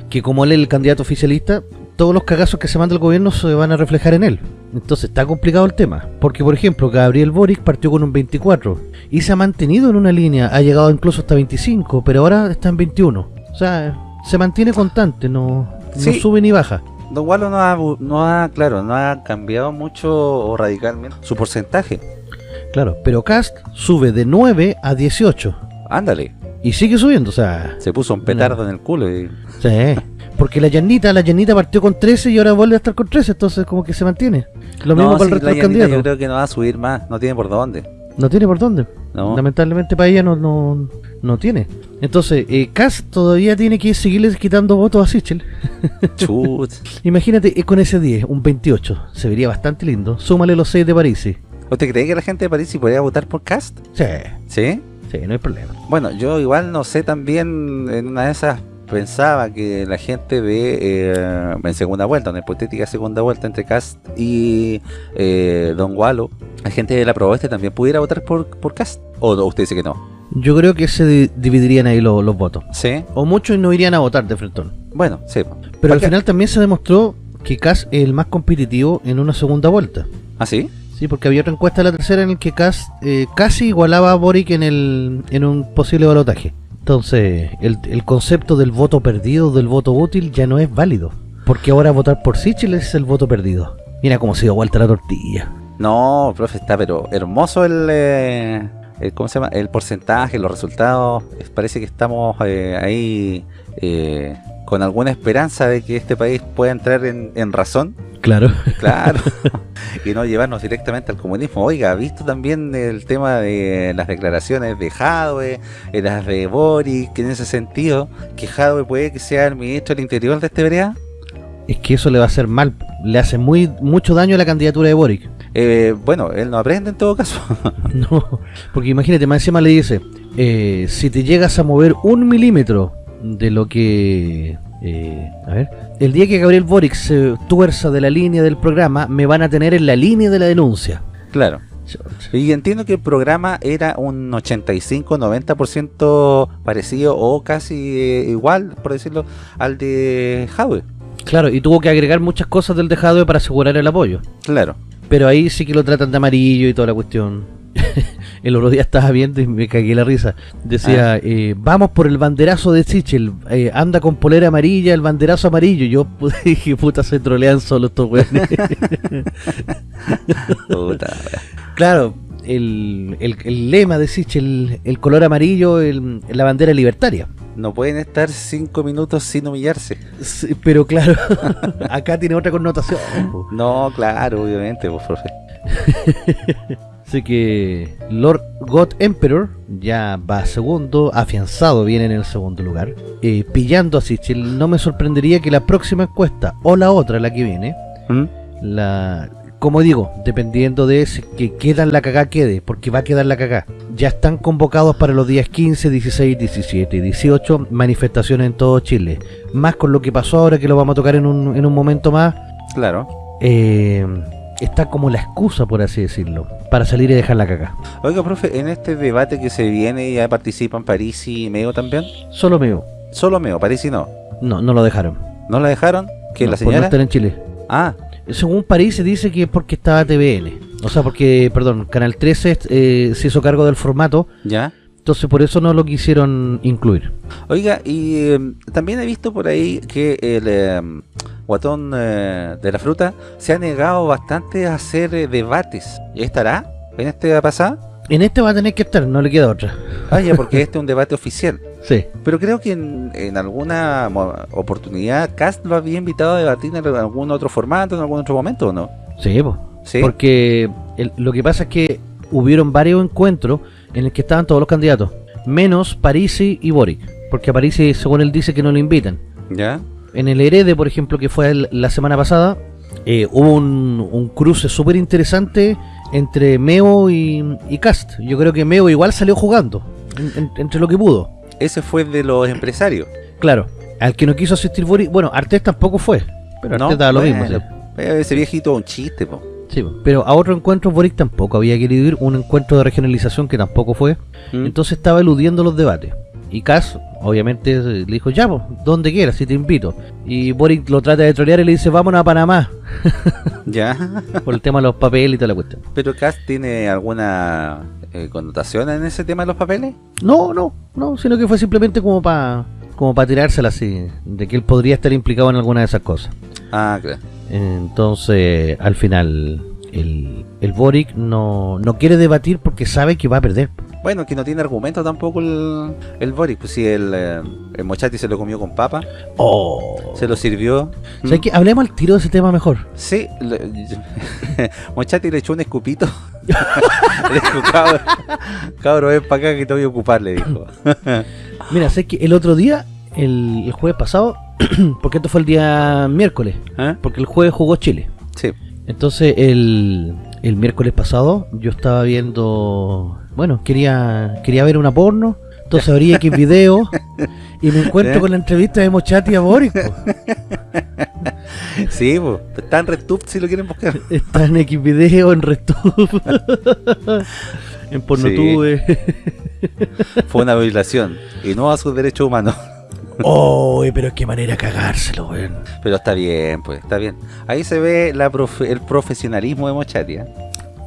Que como él es el candidato oficialista, todos los cagazos que se manda el gobierno se van a reflejar en él. Entonces está complicado el tema. Porque, por ejemplo, Gabriel Boric partió con un 24 y se ha mantenido en una línea, ha llegado incluso hasta 25, pero ahora está en 21. O sea, se mantiene constante, no, no sube ni baja. Don Wallo no ha, no ha, claro, no ha cambiado mucho o radicalmente su porcentaje. Claro, pero Cast sube de 9 a 18. Ándale. Y sigue subiendo, o sea... Se puso un petardo en el culo y... Sí, porque la llanita, la llanita partió con 13 y ahora vuelve a estar con 13, entonces como que se mantiene. Lo mismo para el resto de candidatos. Yo creo que no va a subir más, no tiene por dónde. No tiene por dónde. Lamentablemente para ella no, no, no tiene. Entonces, eh, todavía tiene que seguirles quitando votos a Sichel. Imagínate, eh, con ese 10, un 28, se vería bastante lindo. Súmale los 6 de París. ¿Usted cree que la gente de París podría votar por Cast? Sí. ¿Sí? Sí, no hay problema. Bueno, yo igual no sé también en una de esas pensaba que la gente de eh, en segunda vuelta, una hipotética segunda vuelta entre Cast y eh, Don Wallo, la gente de la Proboste también pudiera votar por, por Cast. ¿O usted dice que no? Yo creo que se dividirían ahí los, votos. Sí. O muchos no irían a votar de frentón. Bueno, sí. Pero al final también se demostró que Cast es el más competitivo en una segunda vuelta. ¿Ah, sí? Sí, porque había otra encuesta la tercera en el que Kass eh, casi igualaba a Boric en, el, en un posible balotaje. Entonces, el, el, concepto del voto perdido, del voto útil, ya no es válido. Porque ahora votar por Sichel es el voto perdido. Mira cómo se dio vuelta la tortilla. No, profe, está pero hermoso el, eh, ¿cómo se llama? El porcentaje, los resultados. Parece que estamos eh, ahí eh, con alguna esperanza de que este país pueda entrar en, razón. Claro. Claro. y no llevarnos directamente al comunismo. Oiga, ¿ha visto también el tema de las declaraciones de Jadwe, eh, las de Boric, que en ese sentido, que Jadwe puede que sea el ministro del Interior de este vereda? Es que eso le va a hacer mal, le hace muy mucho daño a la candidatura de Boric. Eh, bueno, él no aprende en todo caso. no, porque imagínate, más encima le dice, eh, si te llegas a mover un milímetro de lo que... Eh, a ver, el día que Gabriel Boric se tuerza de la línea del programa, me van a tener en la línea de la denuncia. Claro. Y entiendo que el programa era un 85-90% parecido o casi igual, por decirlo, al de Jadwe. Claro, y tuvo que agregar muchas cosas del de Jadwe para asegurar el apoyo. Claro. Pero ahí sí que lo tratan de amarillo y toda la cuestión. el otro día estaba viendo y me cagué la risa. Decía, ah. eh, vamos por el banderazo de Sichel, eh, anda con polera amarilla, el banderazo amarillo. Yo dije, puta, se trolean solo estos weones. claro, el, el, lema de Sichel, el, color amarillo, el, la bandera libertaria. No pueden estar cinco minutos sin humillarse. pero claro, acá tiene otra connotación. No, claro, obviamente, pues, profe. Así que Lord God Emperor ya va segundo, afianzado viene en el segundo lugar, eh, pillando a Sichel. No me sorprendería que la próxima encuesta o la otra, la que viene, ¿Mm? la como digo, dependiendo de ese, que queda la cagá quede, porque va a quedar la cagá. Ya están convocados para los días 15, 16, 17 y 18 manifestaciones en todo Chile. Más con lo que pasó ahora, que lo vamos a tocar en un, en un momento más. Claro. Eh, está como la excusa, por así decirlo, para salir y dejar la cagá. Oiga, profe, en este debate que se viene, ¿ya participan París y Meo también? Solo Meo. Solo Meo, París y no. No, no lo dejaron. ¿No la dejaron? ¿Que la señora? Por no en Chile. Ah, según París se dice que es porque estaba TVN. O sea, porque, perdón, Canal 13 eh, se hizo cargo del formato. Ya. Entonces por eso no lo quisieron incluir. Oiga, y em, también he visto por ahí que el em, guatón eh, de la fruta se ha negado bastante a hacer eh, debates. ¿Y estará en este pasado? En este va a tener que estar, no le queda otra. Ah, ya, porque este es un debate oficial. Sí. Pero creo que en, alguna oportunidad Cast lo había invitado a debatir en algún otro formato, en algún otro momento, ¿o no? Sí, ¿Sí? porque lo que pasa es que hubieron varios encuentros en el que estaban todos los candidatos, menos Parisi y Boric, porque a Parisi, según él dice, que no lo invitan. ¿Ya? En el Herede, por ejemplo, que fue la semana pasada, eh, hubo un, cruce súper interesante entre Meo y, Cast. Yo creo que Meo igual salió jugando, entre lo que pudo ese fue de los empresarios. Claro, al que no quiso asistir Boris, bueno, Artés tampoco fue, pero no, Artés lo mismo. Ese viejito un chiste, po. Sí, pero a otro encuentro Boric tampoco había querido ir, un encuentro de regionalización que tampoco fue, mm. entonces estaba eludiendo los debates. Y Cas, obviamente, le dijo, ya, pues, donde quieras, si te invito. Y Boric lo trata de trolear y le dice, vámonos a Panamá. ya. Por el tema de los papeles y toda la cuestión. ¿Pero Cas tiene alguna eh, connotación en ese tema de los papeles? No, no, no, sino que fue simplemente como para como para tirársela así, de que él podría estar implicado en alguna de esas cosas. Ah, claro. Entonces, al final, el, el Boric no, no quiere debatir porque sabe que va a perder. Bueno, que no tiene argumento tampoco el, el Boric, pues si el, eh, el Mochati se lo comió con papa, Oh. se lo sirvió. ¿Sabes qué? Hablemos al tiro de ese tema mejor. Sí, le- Mochati le echó un escupito. le dijo, cabro, cabro, ven para acá que te voy a ocupar, le dijo. Mira, sé que el otro día, el, el jueves pasado, porque esto fue el día miércoles, ¿Eh? porque el jueves jugó Chile. Sí. Entonces, el, el miércoles pasado, yo estaba viendo. Bueno, quería quería ver una porno. Entonces abrí X video y me encuentro ¿Eh? con la entrevista de Mochati a Boric. po. Sí, pues, está en RedTube si lo quieren buscar. Está en X video, en RedTube, en Pornotube. Fue una violación y no a sus derechos humanos. Oh, pero qué manera cagárselo, weón. Pero está bien, pues, está bien. Ahí se ve la profe- el profesionalismo de Mochati. ¿eh?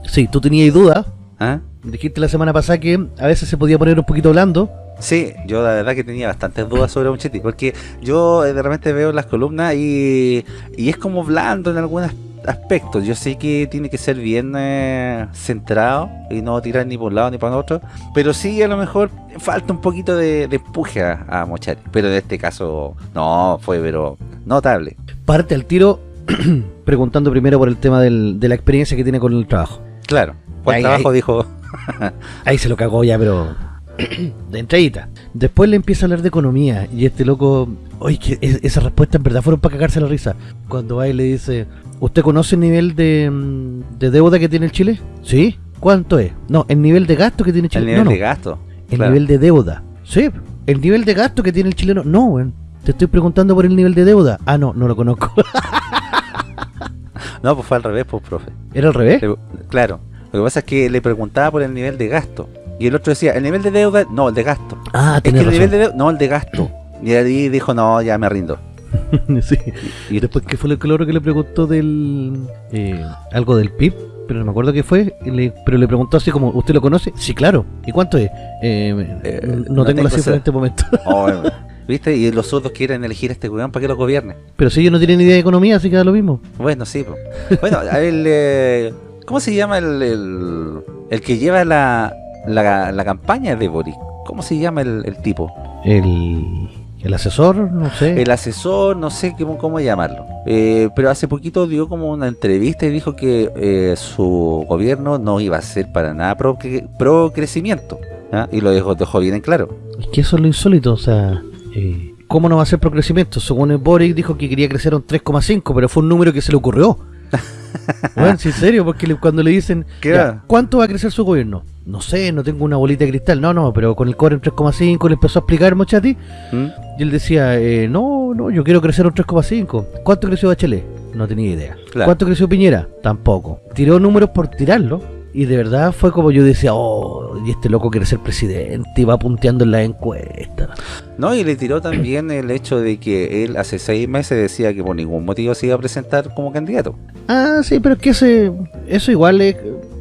Sí, tú tenías dudas. ¿Ah? Dijiste la semana pasada que a veces se podía poner un poquito blando. Sí, yo la verdad que tenía bastantes dudas sobre Mochetti, porque yo eh, de repente veo las columnas y, y es como blando en algunos aspectos. Yo sé que tiene que ser bien eh, centrado y no tirar ni por un lado ni para otro, pero sí a lo mejor falta un poquito de, de empuje a, a Mochati. Pero en este caso, no, fue pero notable. Parte al tiro preguntando primero por el tema del- de la experiencia que tiene con el trabajo. Claro, ¿cuál Ahí, trabajo ahí. dijo? Ahí se lo cagó ya, pero de entradita. Después le empieza a hablar de economía y este loco, oye, que es- esas respuestas en verdad fueron para cagarse la risa. Cuando va y le dice, ¿usted conoce el nivel de, mm, de deuda que tiene el Chile? Sí. ¿Cuánto es? No, el nivel de gasto que tiene Chile. El nivel no, no, de gasto. el claro. nivel de deuda. Sí. El nivel de gasto que tiene el chileno. No, weón. Te estoy preguntando por el nivel de deuda. Ah, no, no lo conozco. No, pues fue al revés, pues, profe. ¿Era al revés? Le- claro, lo que pasa es que le preguntaba por el nivel de gasto. Y el otro decía, ¿el nivel de deuda? No, el de gasto. Ah, Es que el nivel de deuda, no, el de gasto. Y ahí dijo, no, ya me rindo. sí. Y después, ¿qué fue lo que logro que le preguntó del. eh, algo del PIB? Pero no me acuerdo qué fue. le- pero le preguntó así como, ¿usted lo conoce? Sí, claro. ¿Y cuánto es? Eh, Eh, no, no tengo tengo la cifra en este momento. Oh, eh, ¿Viste? Y los otros quieren elegir a este weón para que lo gobierne. pero si ellos no tienen ni idea de economía, así que da lo mismo. Bueno, sí. Bueno, a el, eh, ¿cómo se llama el, el, el que lleva la, la, la campaña de Boris? ¿Cómo se llama el, el tipo? El, el asesor, no sé. El asesor, no sé cómo, cómo llamarlo. Eh, pero hace poquito dio como una entrevista y dijo que eh, su gobierno no iba a ser para nada pro, pro crecimiento. ¿ah? Y lo dejó, dejó bien en claro. Es que eso es lo insólito, o sea, eh, ¿cómo no va a ser procrecimiento? Según el Boric dijo que quería crecer un 3,5, pero fue un número que se le ocurrió. bueno, en serio, porque cuando le dicen. ¿cuánto va a crecer su gobierno? No sé, no tengo una bolita de cristal, no, no, pero con el cobre en 3,5 le empezó a explicar Mochati, ¿Mm? y él decía, eh, no, no, yo quiero crecer un 3,5. ¿Cuánto creció Bachelet? No tenía idea. Claro. ¿Cuánto creció Piñera? Tampoco. Tiró números por tirarlo. Y de verdad fue como yo decía, oh, y este loco quiere ser presidente y va punteando en la encuesta. No, y le tiró también el hecho de que él hace seis meses decía que por ningún motivo se iba a presentar como candidato. Ah, sí, pero es que ese, eso igual es,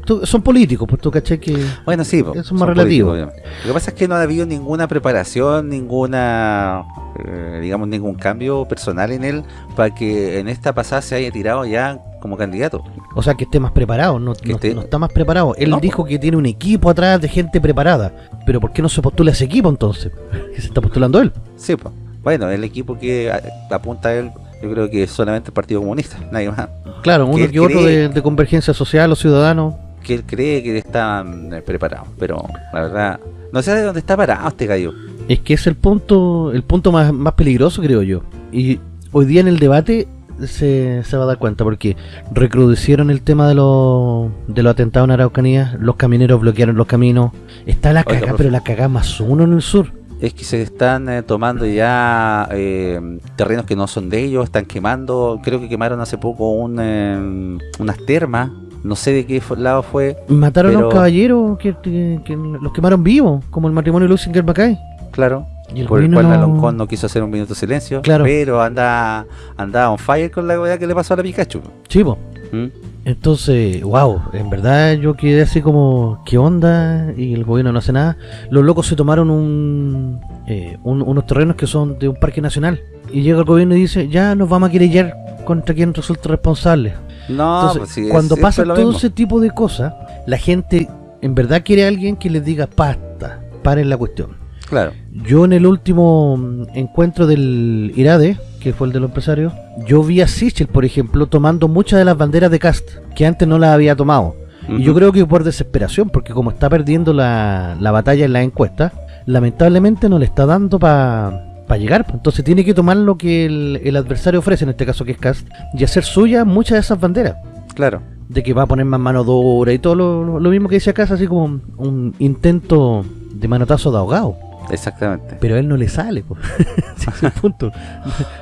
tú- son políticos, pues tú caché que... Bueno, sí, Eso es son más relativo. Lo que pasa es que no ha habido ninguna preparación, ninguna, eh, digamos, ningún cambio personal en él para que en esta pasada se haya tirado ya como candidato. O sea, que esté más preparado, no, Que no- esté- no está más preparado. Él No, dijo que tiene un equipo atrás de gente preparada. Pero ¿por qué no se postula ese equipo entonces? Que se está postulando él. Sí, pues. Bueno, el equipo que apunta a él, yo creo que es solamente el Partido Comunista, nadie más. Claro, uno que otro de, de convergencia social o ciudadano. Que él cree que están eh, preparados, pero la verdad, no sé de dónde está parado este gallo. Es que es el punto el punto más, más peligroso, creo yo. Y hoy día en el debate se, se va a dar cuenta, porque recrudecieron el tema de los de los atentados en Araucanía, los camioneros bloquearon los caminos. Está la profe. pero la cagá más uno en el sur. Es que se están eh, tomando ya eh, terrenos que no son de ellos, están quemando, creo que quemaron hace poco un, eh, unas termas, no sé de qué lado fue, Mataron a un caballero que, que- que los quemaron vivos, como el matrimonio de Lucinger Mackay. claro, Y el por el cual no- Aloncón no quiso hacer un minuto de silencio, Claro. pero anda, anda on fire con la weá que le pasó a la Pikachu. Po. ¿Mm? Entonces, wow, en verdad yo quedé así como, ¿qué onda? Y el gobierno no hace nada. Los locos se tomaron un, eh, unos terrenos que son de un parque nacional. Y llega el gobierno y dice, ya nos vamos a querellar contra quien resulte responsable. No, pues cuando pasa todo ese tipo de cosas, la gente en verdad quiere a alguien que les diga, pasta, paren la cuestión. Claro. Yo en el último mm, encuentro del IRADE, que fue el de los empresarios, yo vi a Sichel, por ejemplo, tomando muchas de las banderas de Cast, que antes no las había tomado. Y yo creo que por desesperación, porque como está perdiendo la, batalla en la encuesta, lamentablemente no le está dando para llegar. Pues. Entonces tiene que tomar lo que el, adversario ofrece, en este caso que es Cast, y hacer suya muchas de esas banderas. Claro. De que va a poner más mano dura y todo lo, lo mismo que dice acá, así como un intento de manotazo de ahogado. Exactamente. Pero a él no le sale, punto.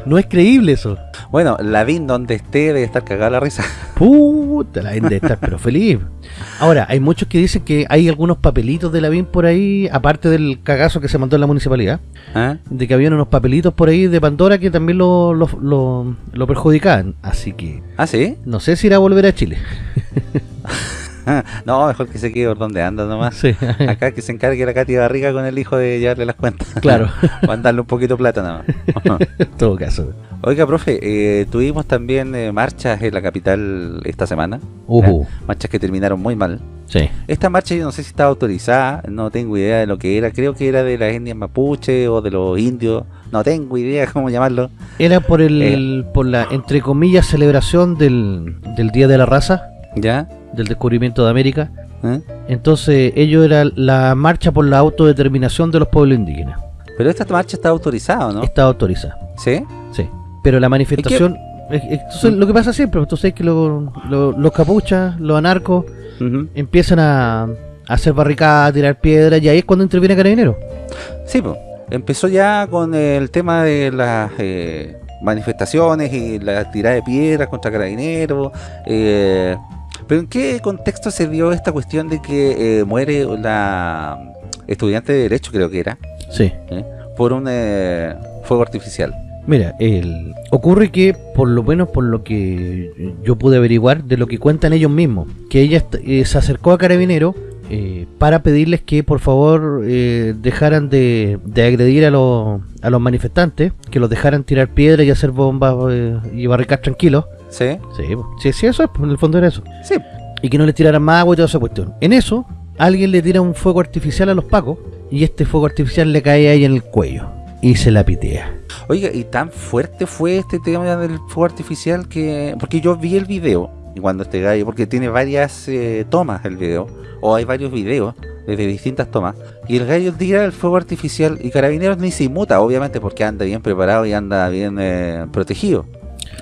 No es creíble eso. Bueno, Lavín donde esté debe estar cagada la risa. Puta, Lavín debe estar pero feliz. Ahora, hay muchos que dicen que hay algunos papelitos de Lavín por ahí, aparte del cagazo que se mandó en la municipalidad, ¿Ah? de que habían unos papelitos por ahí de Pandora que también lo, lo, lo, lo perjudicaban. Así que... ¿Ah, sí? No sé si irá a volver a Chile. no, mejor que se quede por donde anda nomás. Acá que se encargue la Katy Barriga con el hijo de llevarle las cuentas. Claro. Mandarle un poquito de plata nada más. en todo caso. Oiga, profe, eh, tuvimos también eh, marchas en la capital esta semana. Uh Marchas que terminaron muy mal. Sí. Esta marcha yo no sé si estaba autorizada, no tengo idea de lo que era. Creo que era de las etnias mapuche o de los indios. No tengo idea cómo llamarlo. Era por el, eh. por la, entre comillas, celebración del, del Día de la Raza. ¿Ya? Del descubrimiento de América. ¿Eh? Entonces, ello era la marcha por la autodeterminación de los pueblos indígenas. Pero esta marcha está autorizada, ¿no? Está autorizada. ¿Sí? Sí. Pero la manifestación... lo que pasa siempre, pues, tú sabes que los capuchas, los anarcos, empiezan a, hacer barricadas, a tirar piedras, y ahí es cuando interviene Carabinero. Sí, pues. Empezó ya con el tema de las eh, manifestaciones y la tirada de piedras contra Carabineros, eh, pero ¿en qué contexto se dio esta cuestión de que eh, muere la estudiante de Derecho, creo que era? Sí. ¿Eh? Por un eh, fuego artificial. Mira, el, ocurre que, por lo menos por lo que yo pude averiguar, de lo que cuentan ellos mismos, que ella se acercó a Carabinero para pedirles que por favor dejaran de, agredir a, los, a los manifestantes, que los dejaran tirar piedras y hacer bombas y barricar tranquilos, Sí. Sí, sí, eso es, en el fondo era eso. Sí. Y que no le tiraran más agua y toda esa cuestión. En eso, alguien le tira un fuego artificial a los pacos y este fuego artificial le cae ahí en el cuello y se la pitea. Oiga, ¿y tan fuerte fue este tema del fuego artificial que...? Porque yo vi el video y cuando este gallo, porque tiene varias eh, tomas el video, o hay varios videos desde distintas tomas, y el gallo tira el fuego artificial y Carabineros ni se inmuta, obviamente porque anda bien preparado y anda bien eh, protegido.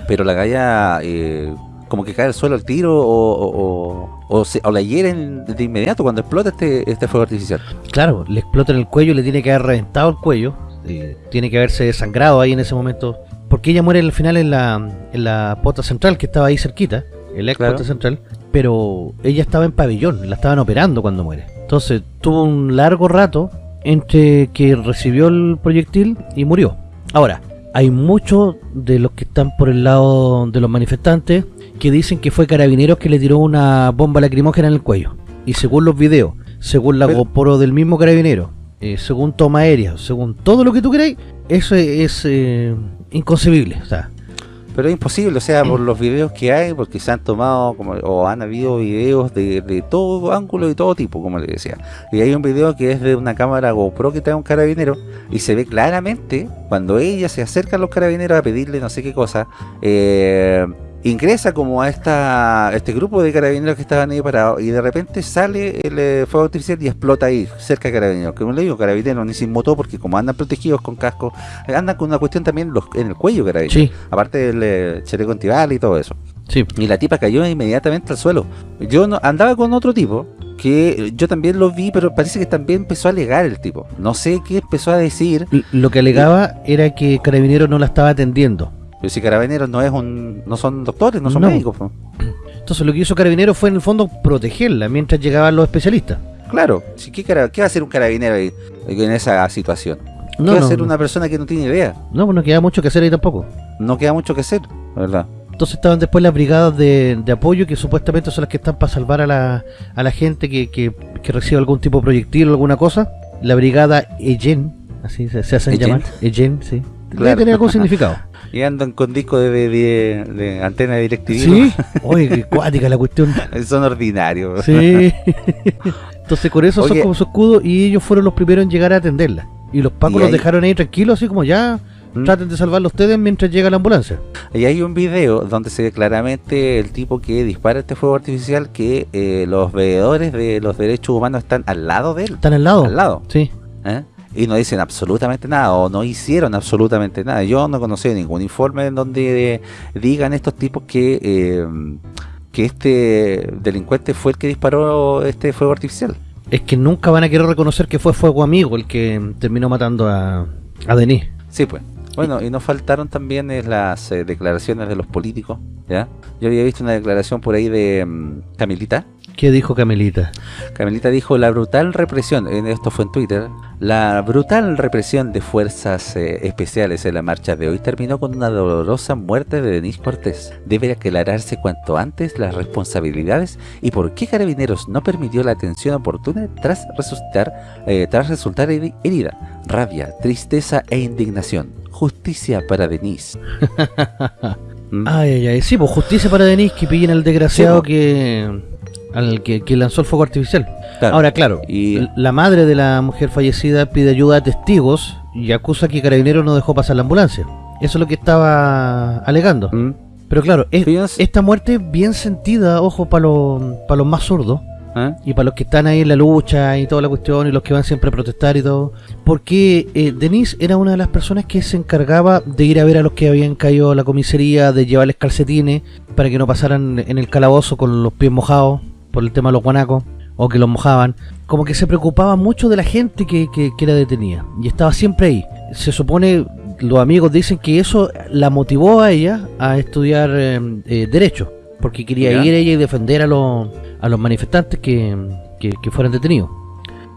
Pero la galla eh, como que cae al suelo al tiro o, o, o, la hieren de inmediato cuando explota este, este fuego artificial. Claro, le explota en el cuello, le tiene que haber reventado el cuello, tiene que haberse desangrado ahí en ese momento. Porque ella muere al final en la, en la pota central que estaba ahí cerquita, el ex pota central, pero ella estaba en pabellón, la estaban operando cuando muere. Entonces tuvo un largo rato entre que recibió el proyectil y murió. Ahora, hay muchos de los que están por el lado de los manifestantes que dicen que fue Carabineros que le tiró una bomba lacrimógena en el cuello. Y según los videos, según la GoPro del mismo Carabinero, eh, según toma aérea, según todo lo que tú crees, eso es, eh, inconcebible. O sea, pero es imposible, o sea, por los videos que hay, porque se han tomado, como, o han habido videos de, de todo ángulo y todo tipo, como le decía. Y hay un video que es de una cámara GoPro que trae un carabinero, y se ve claramente cuando ella se acerca a los carabineros a pedirle no sé qué cosa, eh, ingresa como a esta este grupo de carabineros que estaban ahí parados y de repente sale el eh, fuego artificial y explota ahí, cerca de carabineros. Como le digo, carabineros ni se inmutó porque como andan protegidos con casco, andan con una cuestión también en el cuello carabineros. Aparte del eh, chaleco antibal y todo eso. Sí. Y la tipa cayó inmediatamente al suelo. Yo no, andaba con otro tipo que yo también lo vi, pero parece que también empezó a alegar el tipo. No sé qué empezó a decir. Lo que alegaba era que Carabineros no la estaba atendiendo. Pero si Carabineros no es un no son doctores, no son médicos. Entonces lo que hizo Carabineros fue en el fondo protegerla mientras llegaban los especialistas. Claro, ¿qué, ¿qué va a hacer un carabinero ahí, en esa situación? ¿Qué va a hacer una persona que no tiene idea? No, pues no queda mucho que hacer ahí tampoco. No queda mucho que hacer, ¿verdad? Entonces estaban después las brigadas de, apoyo, que supuestamente son las que están para salvar a la, a la gente que, que, recibe algún tipo de proyectil o alguna cosa. La brigada Ejen, así se, hacen llamar. Ejen, sí. Claro. Debe algún significado. Y andan con disco de, de, antena de DirecTV. Sí, oye, qué cuática la cuestión. Son ordinarios. Sí. Entonces con eso son como su escudo y ellos fueron los primeros en llegar a atenderla. Y los pacos los dejaron ahí tranquilos, así como ya ¿Mm? traten de salvarlo ustedes mientras llega la ambulancia. Y hay un video donde se ve claramente el tipo que dispara este fuego artificial que eh, los veedores de los derechos humanos están al lado de él. ¿Están al lado? Al lado. Sí. ¿Eh? Y no dicen absolutamente nada o no hicieron absolutamente nada. Yo no conocí ningún informe en donde digan estos tipos que... Eh, que este delincuente fue el que disparó este fuego artificial. Es que nunca van a querer reconocer que fue fuego amigo el que terminó matando a, a Denis. Sí, pues. Bueno, y nos faltaron también las eh, declaraciones de los políticos, ¿ya? Yo había visto una declaración por ahí de um, Camilita, ¿Qué dijo Camelita? Camelita dijo la brutal represión, esto fue en Twitter, la brutal represión de fuerzas eh, especiales en la marcha de hoy terminó con una dolorosa muerte de Denis Cortés. Debe aclararse cuanto antes las responsabilidades y por qué Carabineros no permitió la atención oportuna tras resultar, eh, tras resultar herida. Rabia, tristeza e indignación. Justicia para Denis. Ay, ay, ay. Sí, pues justicia para Denis que pillen al desgraciado pues. que al que, lanzó el fuego artificial. Ahora, claro, y la madre de la mujer fallecida pide ayuda a testigos y acusa que Carabinero no dejó pasar la ambulancia. Eso es lo que estaba alegando. Mm. Pero claro, esta muerte bien sentida, ojo, para los, para los más zurdos, ¿Ah? y para los que están ahí en la lucha y toda la cuestión, y los que van siempre a protestar y todo, porque eh, Denise era una de las personas que se encargaba de ir a ver a los que habían caído a la comisaría, de llevarles calcetines para que no pasaran en el calabozo con los pies mojados, por el tema de los guanacos o que los mojaban, como que se preocupaba mucho de la gente que, que, era detenida y estaba siempre ahí. Se supone, los amigos dicen que eso la motivó a ella a estudiar eh, eh, Derecho, porque quería ir ella y defender a los, a los manifestantes que, que, fueran detenidos.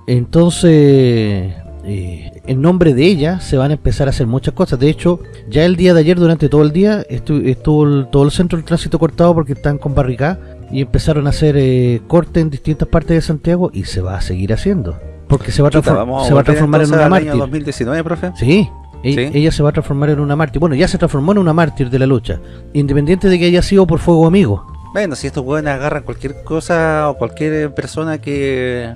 Entonces, eh, en nombre de ella se van a empezar a hacer muchas cosas. De hecho, ya el día de ayer, durante todo el día, estuvo, todo el centro del tránsito cortado porque están con barricadas y empezaron a hacer eh, corte en distintas partes de Santiago y se va a seguir haciendo. Porque se va a, se va a transformar en una mártir. 2019, profe? Sí, e- Ella se va a transformar en una mártir. Bueno, ya se transformó en una mártir de la lucha. Independiente de que haya sido por fuego amigo. Bueno, si estos hueones agarran cualquier cosa o cualquier persona que,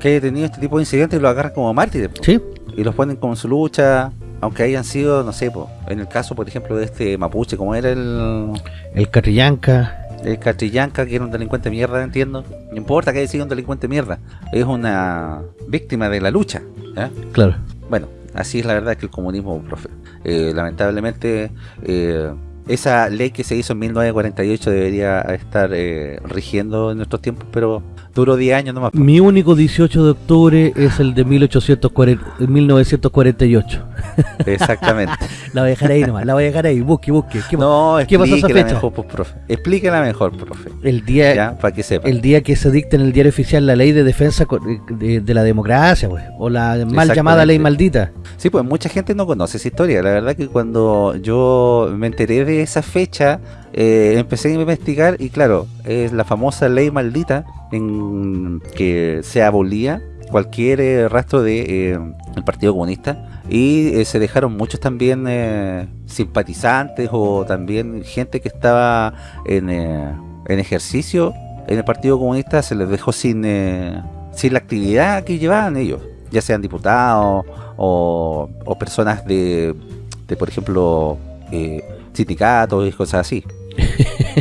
que haya tenido este tipo de incidentes, lo agarran como mártires. Sí. Y los ponen como en su lucha, aunque hayan sido, no sé, en el caso, por ejemplo, de este mapuche, como era el... El Catrillanca el Catrillanca, que era un delincuente mierda, entiendo. No importa que haya sido un delincuente mierda. Es una víctima de la lucha. Claro. Bueno, así es la verdad que el comunismo, profe. Eh, lamentablemente, eh, esa ley que se hizo en 1948 debería estar eh, rigiendo en nuestros tiempos, pero duró 10 años nomás. Mi único 18 de octubre es el de 1840, 1948. Exactamente. la voy a dejar ahí nomás, la voy a dejar ahí, busque, busque. ¿Qué, no, ¿qué pasó esa fecha? Mejor, pues, profe. Explíquela mejor, profe. El día, para que sepa. El día que se dicta en el diario oficial la ley de defensa de, la democracia, pues, o la mal llamada ley maldita. Sí, pues mucha gente no conoce esa historia. La verdad que cuando yo me enteré de esa fecha, eh, empecé a investigar y claro, es la famosa ley maldita en que se abolía cualquier eh, rastro de eh, Partido Comunista y se dejaron muchos también simpatizantes o también gente que estaba en, en, ejercicio en el Partido Comunista se les dejó sin, sin la actividad que llevaban ellos, ya sean diputados o, o personas de, de por ejemplo sindicatos y cosas así.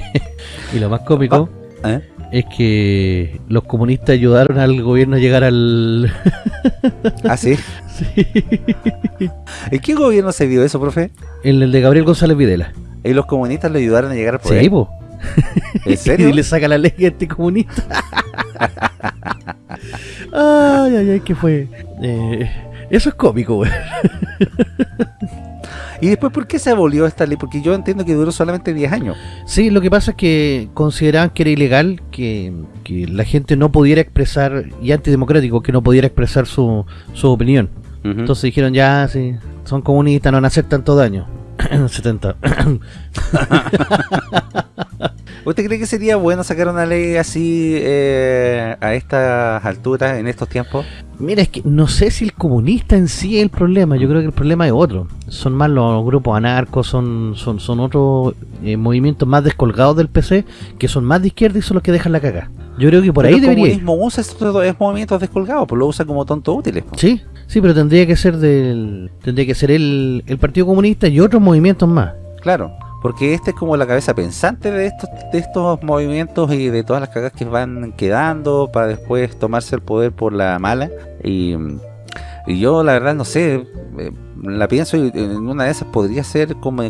y lo más cómico ah, ¿eh? es que los comunistas ayudaron al gobierno a llegar al... ¿Ah, sí? sí. ¿En qué gobierno se vio eso, profe? En el de Gabriel González Videla. ¿Y los comunistas le ayudaron a llegar al poder? Sí, po. ¿En serio? y le saca la ley a este comunista. ay, ay, ay, ¿qué fue? Eh, eso es cómico, güey. ¿Y después por qué se abolió esta ley? Porque yo entiendo que duró solamente 10 años. Sí, lo que pasa es que consideraban que era ilegal que, la gente no pudiera expresar, y antidemocrático, que no pudiera expresar su, su opinión. Entonces dijeron, ya, sí, son comunistas, no van a hacer tanto daño. 70. ¿Usted cree que sería bueno sacar una ley así eh, a estas alturas, en estos tiempos? Mira, es que no sé si el comunista en sí es el problema, yo creo que el problema es otro. Son más los grupos anarcos, son son, son otros eh, movimientos más descolgados del PC, que son más de izquierda y son los que dejan la caga. Yo creo que por ahí debería El comunismo usa estos movimientos descolgados, pues lo usa como tonto útiles. Pues. Sí, sí, pero tendría que ser del tendría que ser el, el Partido Comunista y otros movimientos más. Claro porque este es como la cabeza pensante de estos, de estos movimientos y de todas las cagas que van quedando para después tomarse el poder por la mala. Y, yo la verdad no sé, eh, la pienso y en una de esas podría ser como,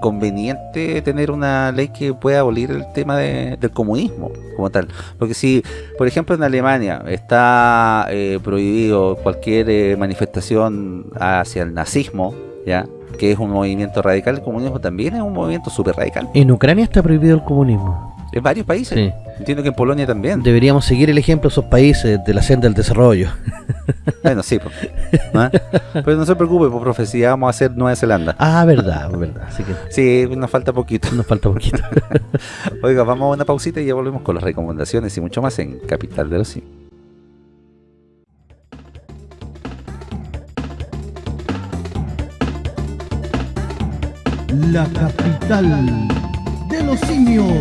conveniente tener una ley que pueda abolir el tema del comunismo como tal. Porque si, por ejemplo, en Alemania está eh, prohibido cualquier eh, manifestación hacia el nazismo, ¿ya? Que es un movimiento radical, el comunismo también es un movimiento súper radical. En Ucrania está prohibido el comunismo. En varios países. Entiendo que en Polonia también. Deberíamos seguir el ejemplo de esos países de la senda del desarrollo. Bueno, sí. Pero no se preocupe, por profecía vamos a hacer Nueva Zelanda. Ah, verdad, verdad. Sí, nos falta poquito. Nos falta poquito. Oiga, vamos a una pausita y ya volvemos con las recomendaciones y mucho más en Capital de los Simios. La capital de los simios.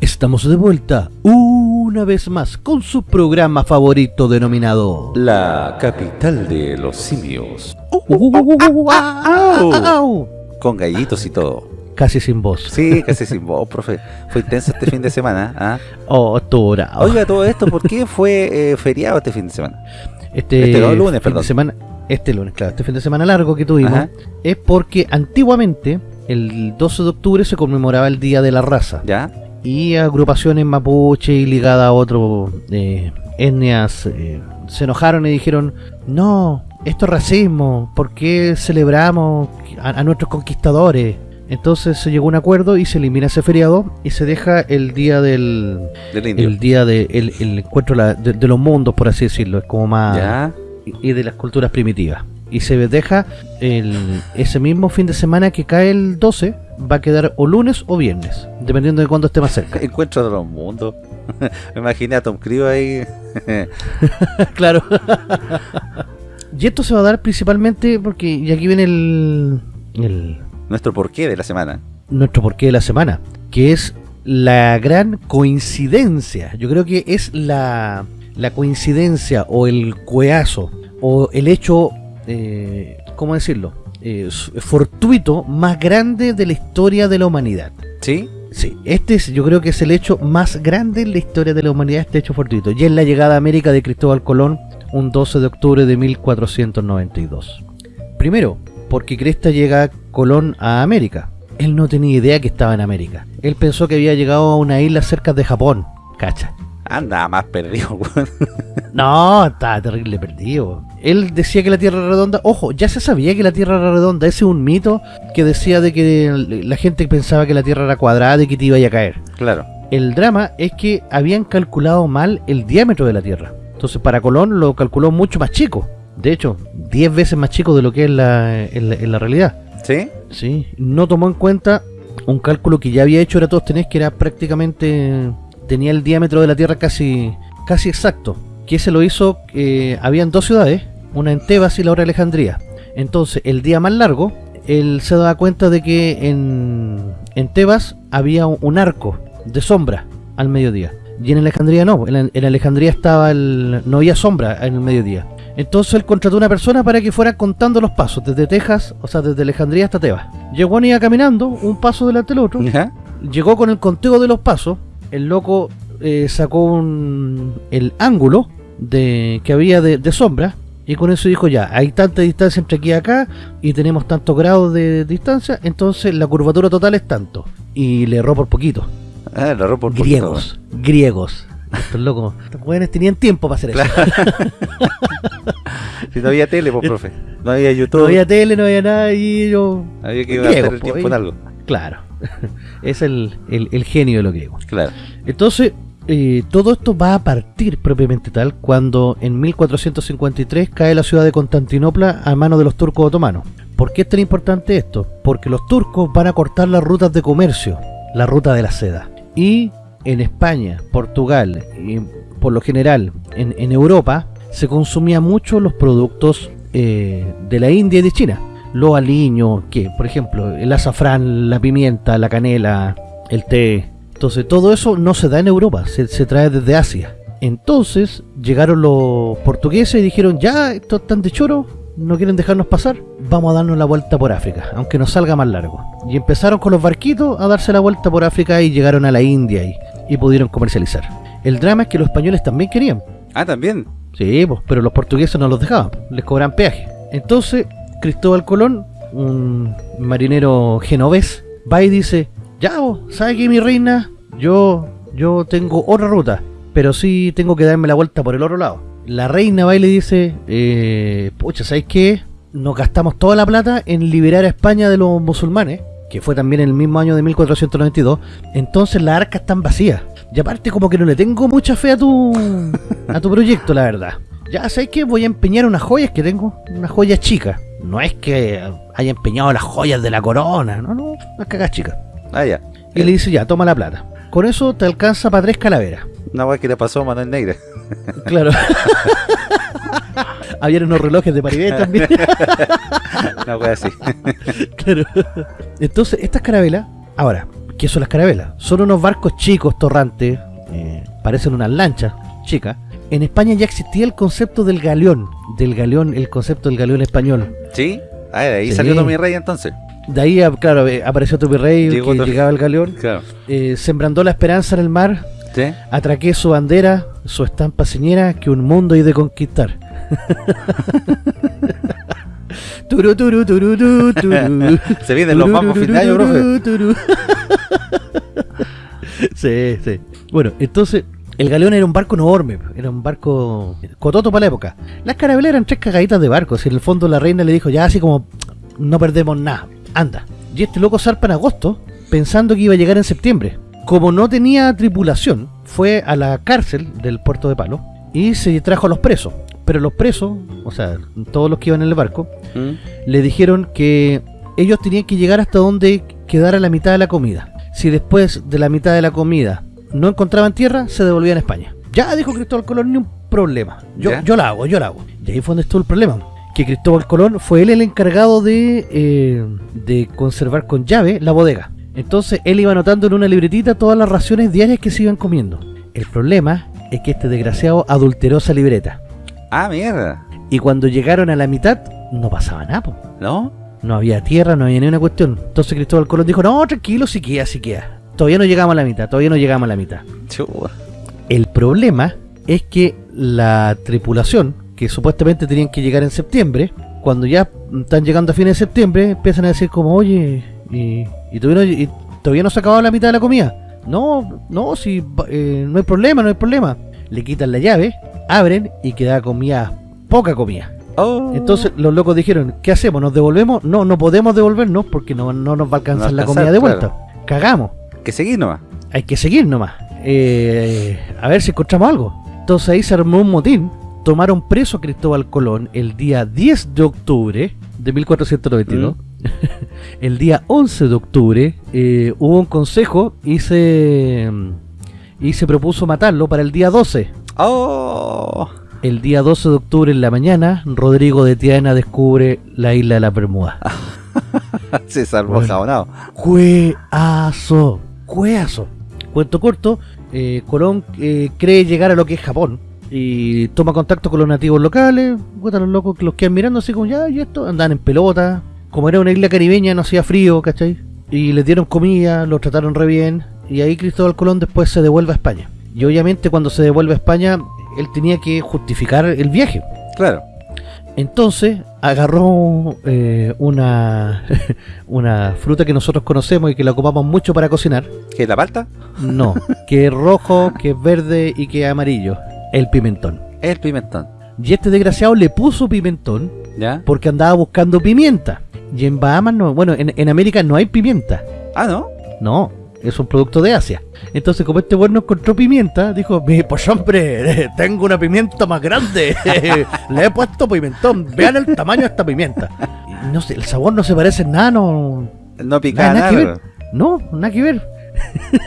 Estamos de vuelta una vez más con su programa favorito denominado La capital de los simios. Con gallitos y todo. Casi sin voz. Sí, casi sin voz, profe. Fue intenso este fin de semana. ¿ah? Oh, Oiga, todo esto, ¿por qué fue feriado este fin de semana? Este, este lunes, perdón. semana, este lunes, claro, este fin de semana largo que tuvimos, es porque antiguamente, el 12 de octubre, se conmemoraba el Día de la Raza. ¿Ya? Y agrupaciones mapuche y ligadas a otros eh, etnias se enojaron y dijeron, no, esto es racismo, ¿por qué celebramos a, nuestros conquistadores? Entonces se llegó a un acuerdo y se elimina ese feriado y se deja el día del, el día de el, encuentro de, los mundos, por así decirlo, es como más y de las culturas primitivas. Y se deja el, ese mismo fin de semana que cae el 12, va a quedar o lunes o viernes, dependiendo de cuándo esté más cerca. Encuentro de los mundos. Me imaginé a Tom Cruise ahí. claro. Y esto se va a dar principalmente porque, y aquí viene el, Nuestro porqué de la semana. Nuestro porqué de la semana, que es la gran coincidencia. Yo creo que es la, la coincidencia o el cueazo o el hecho, eh, ¿cómo decirlo? Eh, fortuito más grande de la historia de la humanidad. ¿Sí? Sí, este es, yo creo que es el hecho más grande en la historia de la humanidad, este hecho fortuito. Y es la llegada a América de Cristóbal Colón un 12 de octubre de 1492. Primero, porque Cresta llega Colón a América. Él no tenía idea que estaba en América. Él pensó que había llegado a una isla cerca de Japón. Cacha. Anda, más perdido, No, estaba terrible perdido. Él decía que la Tierra era redonda. Ojo, ya se sabía que la Tierra era redonda. Ese es un mito que decía de que la gente pensaba que la Tierra era cuadrada y que te iba a caer. Claro. El drama es que habían calculado mal el diámetro de la Tierra. Entonces para Colón lo calculó mucho más chico. De hecho, 10 veces más chico de lo que es la, en, la, realidad. ¿Sí? Sí. No tomó en cuenta un cálculo que ya había hecho Eratóstenes, que era prácticamente... Tenía el diámetro de la Tierra casi, casi exacto. Que se lo hizo... Eh, habían dos ciudades, una en Tebas y la otra en Alejandría. Entonces, el día más largo, él se da cuenta de que en, en Tebas había un arco de sombra al mediodía. Y en Alejandría no, en, Alejandría estaba el, no había sombra en el mediodía. Entonces él contrató a una persona para que fuera contando los pasos, desde Texas, o sea, desde Alejandría hasta Tebas. Llegó y iba caminando, un paso delante del otro. Llegó con el conteo de los pasos. El loco eh, sacó un, el ángulo de que había de, sombra. Y con eso dijo ya, hay tanta distancia entre aquí y acá y tenemos tantos grados de distancia, entonces la curvatura total es tanto. Y le erró por poquito. Ah, la por griegos, griegos. Estos locos, estos jóvenes tenían tiempo para hacer eso. Si no había tele, pues, profe. No había YouTube. No había tele, no había nada y yo... Había que gastar el pues, tiempo en algo. Claro. es el, el, el genio de lo griego. Claro. Entonces, eh, todo esto va a partir propiamente tal cuando en 1453 cae la ciudad de Constantinopla a manos de los turcos otomanos. ¿Por qué es tan importante esto? Porque los turcos van a cortar las rutas de comercio, la ruta de la seda. Y en España, Portugal y por lo general en, en Europa se consumían mucho los productos eh, de la India y de China. Los aliños, que por ejemplo el azafrán, la pimienta, la canela, el té, entonces todo eso no se da en Europa, se, trae desde Asia. Entonces llegaron los portugueses y dijeron, ya, estos están de choro, no quieren dejarnos pasar, vamos a darnos la vuelta por África, aunque nos salga más largo. Y empezaron con los barquitos a darse la vuelta por África y llegaron a la India y, y pudieron comercializar. El drama es que los españoles también querían. Ah, también. Sí, pues, pero los portugueses no los dejaban, les cobran peaje. Entonces, Cristóbal Colón, un marinero genovés, va y dice, ya, ¿sabe qué, mi reina? Yo, yo tengo otra ruta, pero sí tengo que darme la vuelta por el otro lado. La reina va y le dice, eh, pucha, ¿sabes qué? Nos gastamos toda la plata en liberar a España de los musulmanes, que fue también en el mismo año de 1492, entonces las arcas están vacías. Y aparte como que no le tengo mucha fe a tu, a tu proyecto, la verdad. Ya, ¿sabes qué? Voy a empeñar unas joyas que tengo, unas joyas chicas. No es que haya empeñado las joyas de la corona, no, no, unas cagas chicas. Ah, ya. Y le dice, ya, toma la plata. Con eso te alcanza para tres calaveras. Una weá que le pasó a Manuel Negra. Claro. Habían unos relojes de Paribet también. Una weá así. claro. Entonces, estas carabelas, ahora, ¿qué son las carabelas? Son unos barcos chicos, torrantes, eh, parecen unas lanchas chicas. En España ya existía el concepto del galeón, del galeón, el concepto del galeón español. ¿Sí? Ah, de ahí salió Tommy Rey entonces. De ahí, apareció eh, apareció tu virrey, que llegaba el galeón, eh, sembrando la esperanza en el mar, atraqué su bandera, su estampa señera, que un mundo hay de conquistar. turu, turu, turu, turu, Se vienen los mamos fin de año, profe. sí, sí. Bueno, entonces, el galeón era un barco enorme, era un barco cototo para la época. Las carabelas eran tres cagaditas de barcos, y en el fondo la reina le dijo, ya así como, no perdemos nada, anda. Y este loco zarpa en agosto, pensando que iba a llegar en septiembre. Como no tenía tripulación, fue a la cárcel del puerto de Palo y se trajo a los presos. Pero los presos, o sea, todos los que iban en el barco, ¿Mm? le dijeron que ellos tenían que llegar hasta donde quedara la mitad de la comida. Si después de la mitad de la comida no encontraban tierra, se devolvían a España. Ya dijo Cristóbal Colón, ni un problema. Yo, yo la hago, yo la hago. Y ahí fue donde estuvo el problema que Cristóbal Colón fue él el encargado de, eh, de conservar con llave la bodega. Entonces él iba anotando en una libretita todas las raciones diarias que se iban comiendo. El problema es que este desgraciado adulteró esa libreta. Ah, mierda. Y cuando llegaron a la mitad, no pasaba nada, ¿no? No había tierra, no había ni una cuestión. Entonces Cristóbal Colón dijo, no, tranquilo, si queda, si queda. Todavía no llegamos a la mitad, todavía no llegamos a la mitad. El problema es que la tripulación que supuestamente tenían que llegar en septiembre, cuando ya están llegando a fines de septiembre, empiezan a decir como, oye, y, todavía, no, se ha acabado la mitad de la comida. No, no, si eh, no hay problema, no hay problema. Le quitan la llave, abren y queda comida, poca comida. Oh. Entonces los locos dijeron, ¿qué hacemos? ¿Nos devolvemos? No, no podemos devolvernos porque no, nos va a alcanzar la comida de vuelta. Cagamos. Hay que seguir nomás. Hay que seguir nomás. Eh, a ver si encontramos algo. Entonces ahí se armó un motín tomaron preso a Cristóbal Colón el día 10 de octubre de 1492. Mm. el día 11 de octubre eh, hubo un consejo y se, y se propuso matarlo para el día 12. ¡Oh! El día 12 de octubre en la mañana, Rodrigo de Tiana descubre la isla de la Bermuda. se salvó jabonado. Cueazo, cueazo. Cuento corto, eh, Colón eh, cree llegar a lo que es Japón y toma contacto con los nativos locales, puta, los locos que los quedan mirando así como ya, y esto, andan en pelota, como era una isla caribeña no hacía frío, ¿cachai? Y les dieron comida, los trataron re bien, y ahí Cristóbal Colón después se devuelve a España. Y obviamente cuando se devuelve a España, él tenía que justificar el viaje. Claro. Entonces agarró eh, una una fruta que nosotros conocemos y que la ocupamos mucho para cocinar. ¿Que es la palta? No, que es rojo, que es verde y que es amarillo. El pimentón. El pimentón. Y este desgraciado le puso pimentón ¿Ya? porque andaba buscando pimienta. Y en Bahamas no, bueno, en, en América no hay pimienta. Ah, ¿no? No, es un producto de Asia. Entonces, como este bueno encontró pimienta, dijo, "Mi, pues hombre, tengo una pimienta más grande. Le he puesto pimentón. Vean el tamaño de esta pimienta. Y no sé, el sabor no se parece en nada, no... No pica Nada, que. No, nada que ver.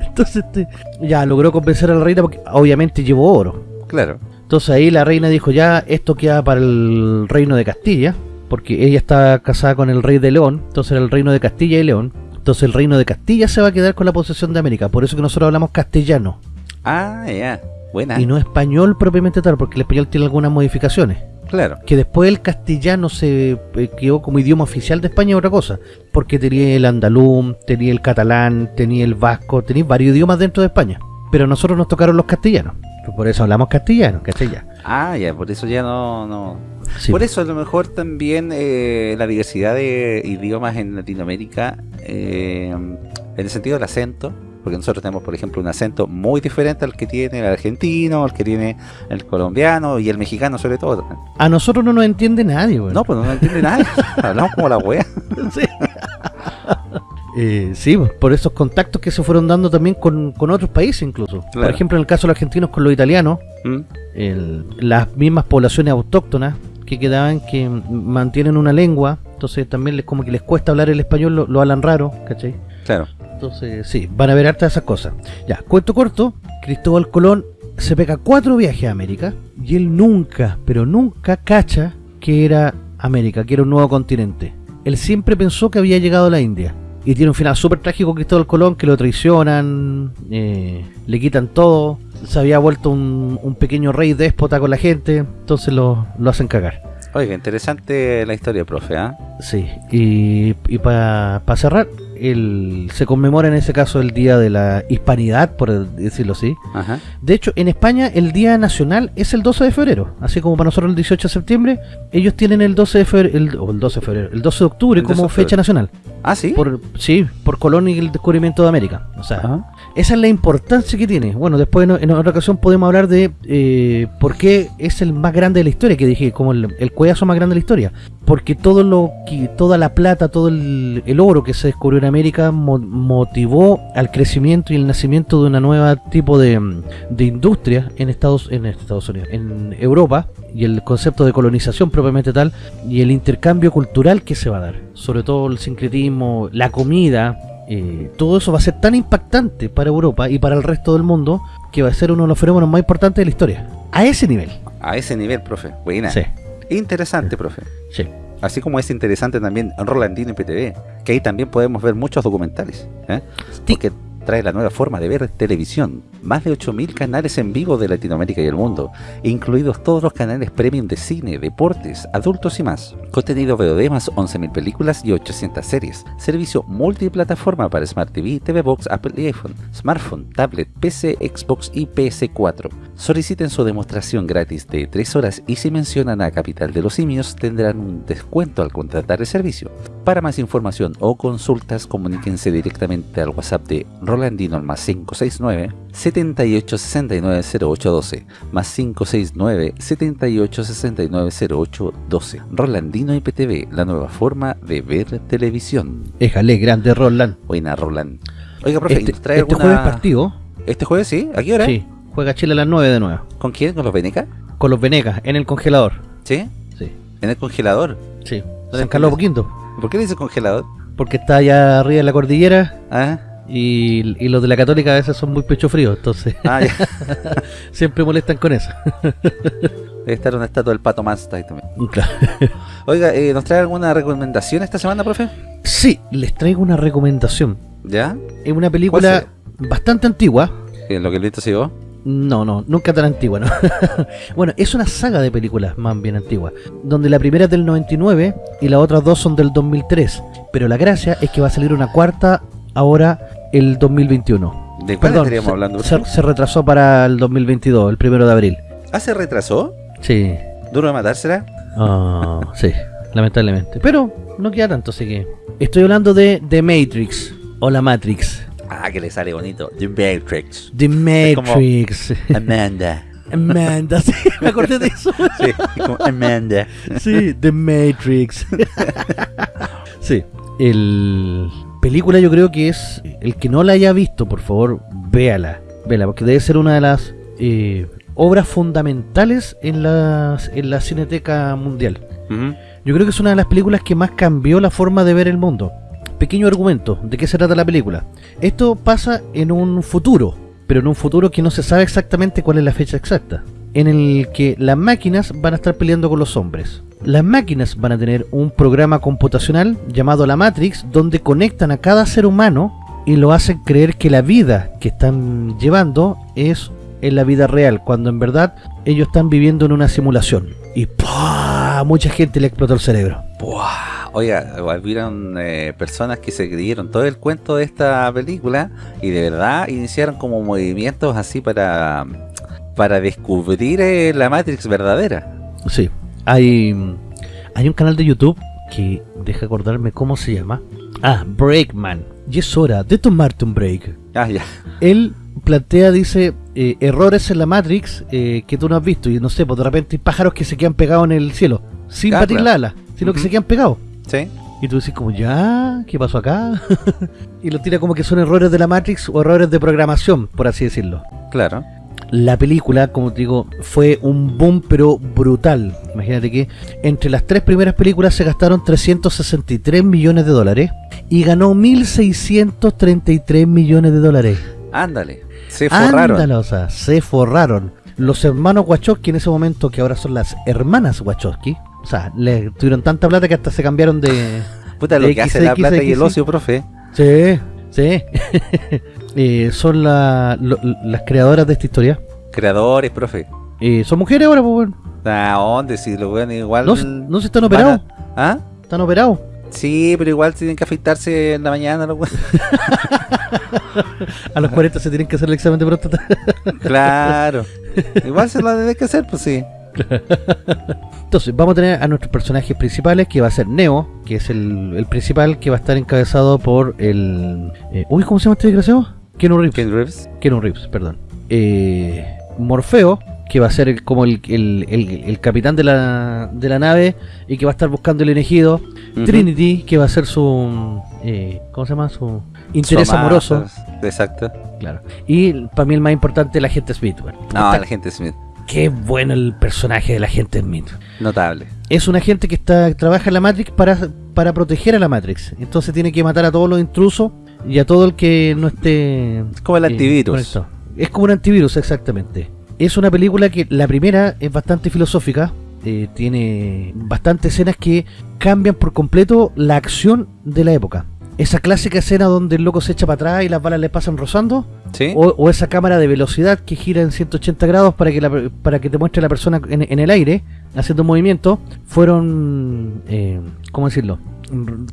Entonces, este, ya logró convencer a la reina porque obviamente llevó oro. Claro. Entonces ahí la reina dijo, ya, esto queda para el reino de Castilla, porque ella está casada con el rey de León, entonces era el reino de Castilla y León. Entonces el reino de Castilla se va a quedar con la posesión de América, por eso que nosotros hablamos castellano Ah, ya. Buena. y no español propiamente tal, porque el español tiene algunas modificaciones. Claro. Que después el castellano se eh, quedó como idioma oficial de España otra cosa, porque tenía el andaluz, tenía el catalán, tenía el vasco, tenía varios idiomas dentro de España. Pero a nosotros nos tocaron los castellanos, por eso hablamos castellano, castellano. Ah, ya, por eso ya no... no. Sí. Por eso a lo mejor también eh, la diversidad de idiomas en Latinoamérica, eh, en el sentido del acento, porque nosotros tenemos, por ejemplo, un acento muy diferente al que tiene el argentino, al que tiene el colombiano y el mexicano sobre todo. A nosotros no nos entiende nadie, weón. No, pues no nos entiende nada. Hablamos como la wea. Sí. Eh, sí, pues, por esos contactos que se fueron dando también con, con otros países incluso. Por ejemplo, en el caso de los argentinos con los italianos, ¿Mm? el- las mismas poblaciones autóctonas que quedaban que mantienen una lengua, entonces también les como que les cuesta hablar el español, lo, lo hablan raro, ¿cachai? Claro. Entonces, sí, van a ver hartas de esas cosas. Ya, cuento corto, Cristóbal Colón se pega cuatro viajes a América y él nunca, pero nunca cacha que era América, que era un nuevo continente. Él siempre pensó que había llegado a la India. Y tiene un final súper trágico Cristóbal Colón, que lo traicionan, eh, le quitan todo, se había vuelto un, un pequeño rey déspota con la gente, entonces lo, lo hacen cagar. Oiga, interesante la historia, profe, ¿ah? Sí, y, y para cerrar, el, se conmemora en ese caso el Día de la Hispanidad, por decirlo así. Ajá. De hecho, en España el Día Nacional es el 12 de febrero, así como para nosotros el 18 de septiembre, ellos tienen el 12 de febrero, el, o el 12 de febrero, el 12 de octubre El 12 de como octubre. fecha nacional. Ah, sí. Por, sí, por Colón y el descubrimiento de América. O sea, Ajá. Esa es la importancia que tiene. Bueno, después en, otra ocasión podemos hablar de eh, por qué es el más grande de la historia, que dije, como el, el más grande de la historia. Porque todo lo que, toda la plata, todo el, el oro que se descubrió en América mo- motivó al crecimiento y el nacimiento de una nueva tipo de, de industria en Estados, en Estados Unidos, en Europa, y el concepto de colonización propiamente tal, y el intercambio cultural que se va a dar. Sobre todo el sincretismo, la comida, eh, todo eso va a ser tan impactante para Europa y para el resto del mundo que va a ser uno de los fenómenos más importantes de la historia. A ese nivel. A ese nivel, profe. Buena. Sí, Interesante, profe. sí. Así como es interesante también Rolandino y PTV, que ahí también podemos ver muchos documentales. ¿eh? Sí. Porque trae la nueva forma de ver televisión. Más de 8.000 canales en vivo de Latinoamérica y el mundo, incluidos todos los canales premium de cine, deportes, adultos y más. Contenido VOD más 11.000 películas y 800 series. Servicio multiplataforma para Smart TV, TV Box, Apple y iPhone, smartphone, tablet, PC, Xbox y PS4. Soliciten su demostración gratis de 3 horas y si mencionan a Capital de los Simios tendrán un descuento al contratar el servicio. Para más información o consultas, comuníquense directamente al WhatsApp de Rolandino al más 569 7869 0812 más 569 7869 0812 Rolandino IPTV, la nueva forma de ver televisión. Éjale, grande Roland. Buena Roland. Oiga, profe, Este, ¿nos trae este alguna- jueves partido. ¿Este jueves sí? ¿A qué hora? Sí, juega Chile a las 9 de nuevo. ¿Con quién? ¿Con los Veneca? Con los Venegas, en el congelador. ¿Sí? Sí, ¿En el congelador? sí. San Carlos. Poquinto. ¿Por qué le dice congelador? Porque está allá arriba en la cordillera ¿Ah? y, y los de la Católica a veces son muy pecho frío, entonces Ah, ya. siempre molestan con eso. Debe estar una estatua del pato ahí también. Claro. Oiga, eh, ¿nos trae alguna recomendación esta semana, profe? Sí, les traigo una recomendación. ¿Ya? Es una película bastante antigua. ¿En lo que el viento se llevó? No, no, nunca tan antigua, ¿no? bueno, es una saga de películas más bien antigua, donde la primera es del 99 y las otras dos son del 2003. Pero la gracia es que va a salir una cuarta ahora el 2021. ¿De cuál Perdón, estaríamos se, hablando? se- se retrasó para el 2022, el primero de abril. ¿Ah, se retrasó? Sí, ¿Duro de matársela? Ah, sí, lamentablemente. Pero no queda tanto, así que... Estoy hablando de The Matrix, o la Matrix. Ah, que le sale bonito. The Matrix. The Matrix. Amanda. Amanda, sí, me acordé de eso. Sí, como Amanda. Sí, The Matrix. sí, el película yo creo que es el que no la haya visto, por favor, véala, véala, porque debe ser una de las eh, obras fundamentales en la, en la Cineteca Mundial. Yo creo que es una de las películas que más cambió la forma de ver el mundo. Pequeño argumento, ¿de qué se trata la película? Esto pasa en un futuro, pero en un futuro que no se sabe exactamente cuál es la fecha exacta, en el que las máquinas van a estar peleando con los hombres. Las máquinas van a tener un programa computacional llamado la Matrix, donde conectan a cada ser humano y lo hacen creer que la vida que están llevando es en la vida real, cuando en verdad ellos están viviendo en una simulación. Y ¡pah! mucha gente le explotó el cerebro. Buah. Oiga, hubieron eh, personas que se creyeron todo el cuento de esta película y de verdad iniciaron como movimientos así para para descubrir eh, la Matrix verdadera. Sí, hay, hay un canal de YouTube que deja acordarme cómo se llama. Ah, Breakman. Y es hora de tomarte un break. Ah, ya. Él plantea, dice, eh, errores en la Matrix eh, que tú no has visto. Y no sé, pues de repente hay pájaros que se quedan pegados en el cielo. Sin Ah, batir claro. la ala, sino que Ujú. se quedan pegados. Sí. Y tú dices como, ya, ¿qué pasó acá? y lo tira como que son errores de la Matrix o errores de programación, por así decirlo. Claro. La película, como te digo, fue un boom pero brutal. Imagínate que entre las tres primeras películas se gastaron 363 millones de dólares y ganó 1.633 millones de dólares. Ándale. Se forraron. Ándale, o sea, se forraron. Los hermanos Wachowski en ese momento, que ahora son las hermanas Wachowski, o sea, le tuvieron tanta plata que hasta se cambiaron de... Puta, lo que hace la XX, plata y el ocio, profe. Sí, sí. Eh, son la- lo- las creadoras de esta historia. Creadores, profe. Eh, son mujeres ahora, pues bueno. ¿A dónde? Si lo ven igual. No, no se están operados. ¿Ah? Están operados. Sí, pero igual tienen que afeitarse en la mañana. A los 40 se tienen que hacer el examen de próstata. claro. igual se lo tienen que hacer, pues sí. Entonces, vamos a tener a nuestros personajes principales, que va a ser Neo, que es el, el principal, que va a estar encabezado por el... eh, uy, ¿cómo se llama este desgraciado? Keanu Reeves. Ken Reeves. Keanu Reeves, perdón. Eh, Morfeo, que va a ser como el, el- el- el capitán de la, de la nave y que va a estar buscando el elegido. Trinity, que va a ser su... eh, ¿Cómo se llama? Su interés Su amada, amoroso. Exacto. Claro. Y para mí el más importante, la gente Smith. bueno. No, la gente Smith. Qué bueno el personaje de la gente Smith. Notable. Es un agente que está trabaja en la Matrix para, para proteger a la Matrix. Entonces tiene que matar a todos los intrusos y a todo el que no esté... Es como el eh, antivirus. conectado. Es como un antivirus, exactamente. Es una película que la primera es bastante filosófica. eh, tiene bastantes escenas que cambian por completo la acción de la época. Esa clásica escena donde el loco se echa para atrás y las balas le pasan rozando. ¿Sí? O, o esa cámara de velocidad que gira en 180 grados para que, la- para que te muestre la persona en, en el aire haciendo un movimiento, fueron, eh, ¿cómo decirlo?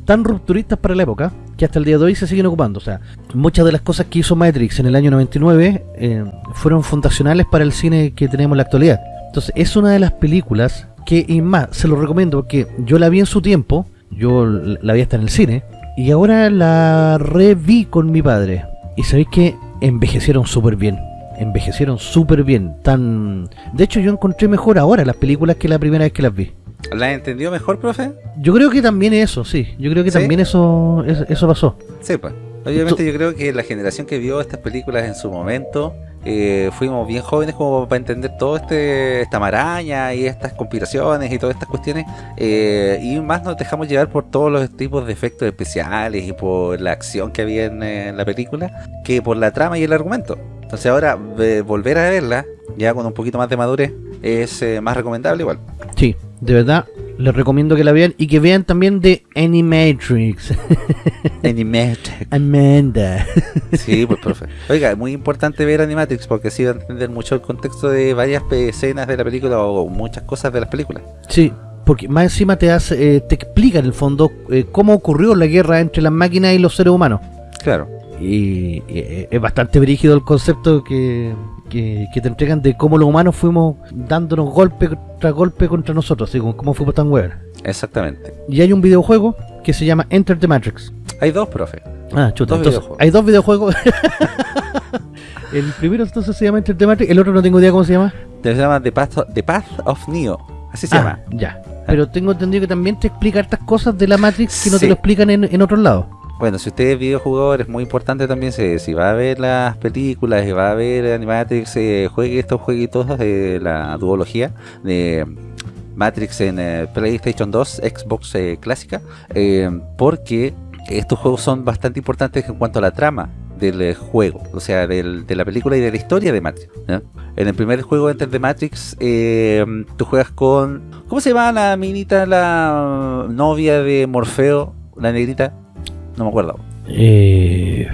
Tan rupturistas para la época que hasta el día de hoy se siguen ocupando. O sea, muchas de las cosas que hizo Matrix en el año 99 eh, fueron fundacionales para el cine que tenemos en la actualidad. Entonces, es una de las películas que, y más, se lo recomiendo porque yo la vi en su tiempo, yo la vi hasta en el cine, y ahora la reví con mi padre. Y sabéis que envejecieron súper bien. Envejecieron súper bien. Tan... De hecho, yo encontré mejor ahora las películas que la primera vez que las vi. ¿La entendió mejor, profe? Yo creo que también eso, sí. Yo creo que ¿Sí? también eso, eso pasó. Sí, pues. Obviamente yo creo que la generación que vio estas películas en su momento eh, fuimos bien jóvenes como para entender todo este esta maraña y estas conspiraciones y todas estas cuestiones eh, y más nos dejamos llevar por todos los tipos de efectos especiales y por la acción que había en, eh, la película que por la trama y el argumento. Entonces ahora eh, volver a verla ya con un poquito más de madurez es eh, más recomendable igual. Sí, de verdad, les recomiendo que la vean y que vean también de Animatrix. Animatrix. Amanda. Sí, pues profe. Oiga, es muy importante ver Animatrix porque así va a entender mucho el contexto de varias escenas de la película o muchas cosas de las películas. Sí, porque más encima te hace, eh, te explica en el fondo eh, cómo ocurrió la guerra entre las máquinas y los seres humanos. Claro. Y, y es bastante brígido el concepto que, que, que te entregan de cómo los humanos fuimos dándonos golpe tras golpe contra nosotros, así como cómo fuimos tan huevos. Exactamente. Y hay un videojuego que se llama Enter the Matrix. Hay dos, profe. Ah, chuta, Dos entonces, hay dos videojuegos. el primero entonces se llama Enter the Matrix, el otro no tengo idea cómo se llama. Se llama The Path, The Path of Neo. Así se Ah, llama. Ya. Pero tengo entendido que también te explica hartas cosas de la Matrix que no te lo explican en, en otros lados. Bueno, si usted es videojugador, es muy importante también si, si va a ver las películas y va a ver Animatrix, eh, juegue estos jueguitos de la duología de Matrix en eh, PlayStation 2, Xbox eh, clásica, eh, porque estos juegos son bastante importantes en cuanto a la trama del juego, o sea, del- de la película y de la historia de Matrix. En el primer juego Enter the Matrix, tú juegas con... ¿Cómo se llama la minita, la novia de Morfeo, la negrita? No me acuerdo. Eh,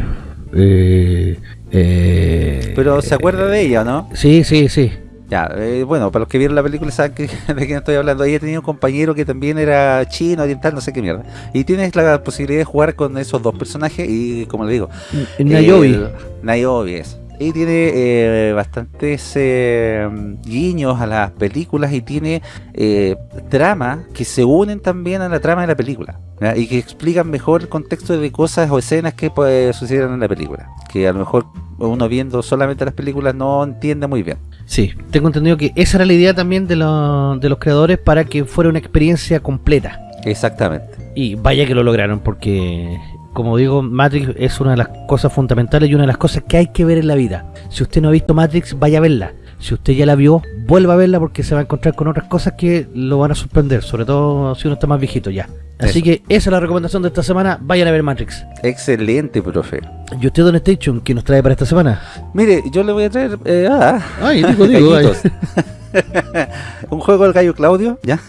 eh, eh, Pero se acuerda de ella, ¿no? Sí, sí, sí. Ya, eh, bueno, para los que vieron la película saben que, de quién estoy hablando. Ella tenía un compañero que también era chino, oriental, no sé qué mierda. Y tienes la posibilidad de jugar con esos dos personajes y, como le digo, Nayobi. Niobe es. Y tiene eh, bastantes eh, guiños a las películas y tiene eh, tramas que se unen también a la trama de la película. Y que explican mejor el contexto de cosas o escenas que pues, sucedieron en la película. Que a lo mejor uno viendo solamente las películas no entiende muy bien. Sí, tengo entendido que esa era la idea también de, los- de los creadores para que fuera una experiencia completa. Exactamente. Y vaya que lo lograron, porque, como digo, Matrix es una de las cosas fundamentales y una de las cosas que hay que ver en la vida. Si usted no ha visto Matrix, vaya a verla. Si usted ya la vio, vuelva a verla porque se va a encontrar con otras cosas que lo van a sorprender, sobre todo si uno está más viejito ya. Así Eso. que esa es la recomendación de esta semana, vayan a ver Matrix. Excelente, profe. ¿Y usted, Don Station, qué nos trae para esta semana? Mire, yo le voy a traer eh, ah, Ay, digo, digo, ay. un juego del gallo Claudio, ¿ya?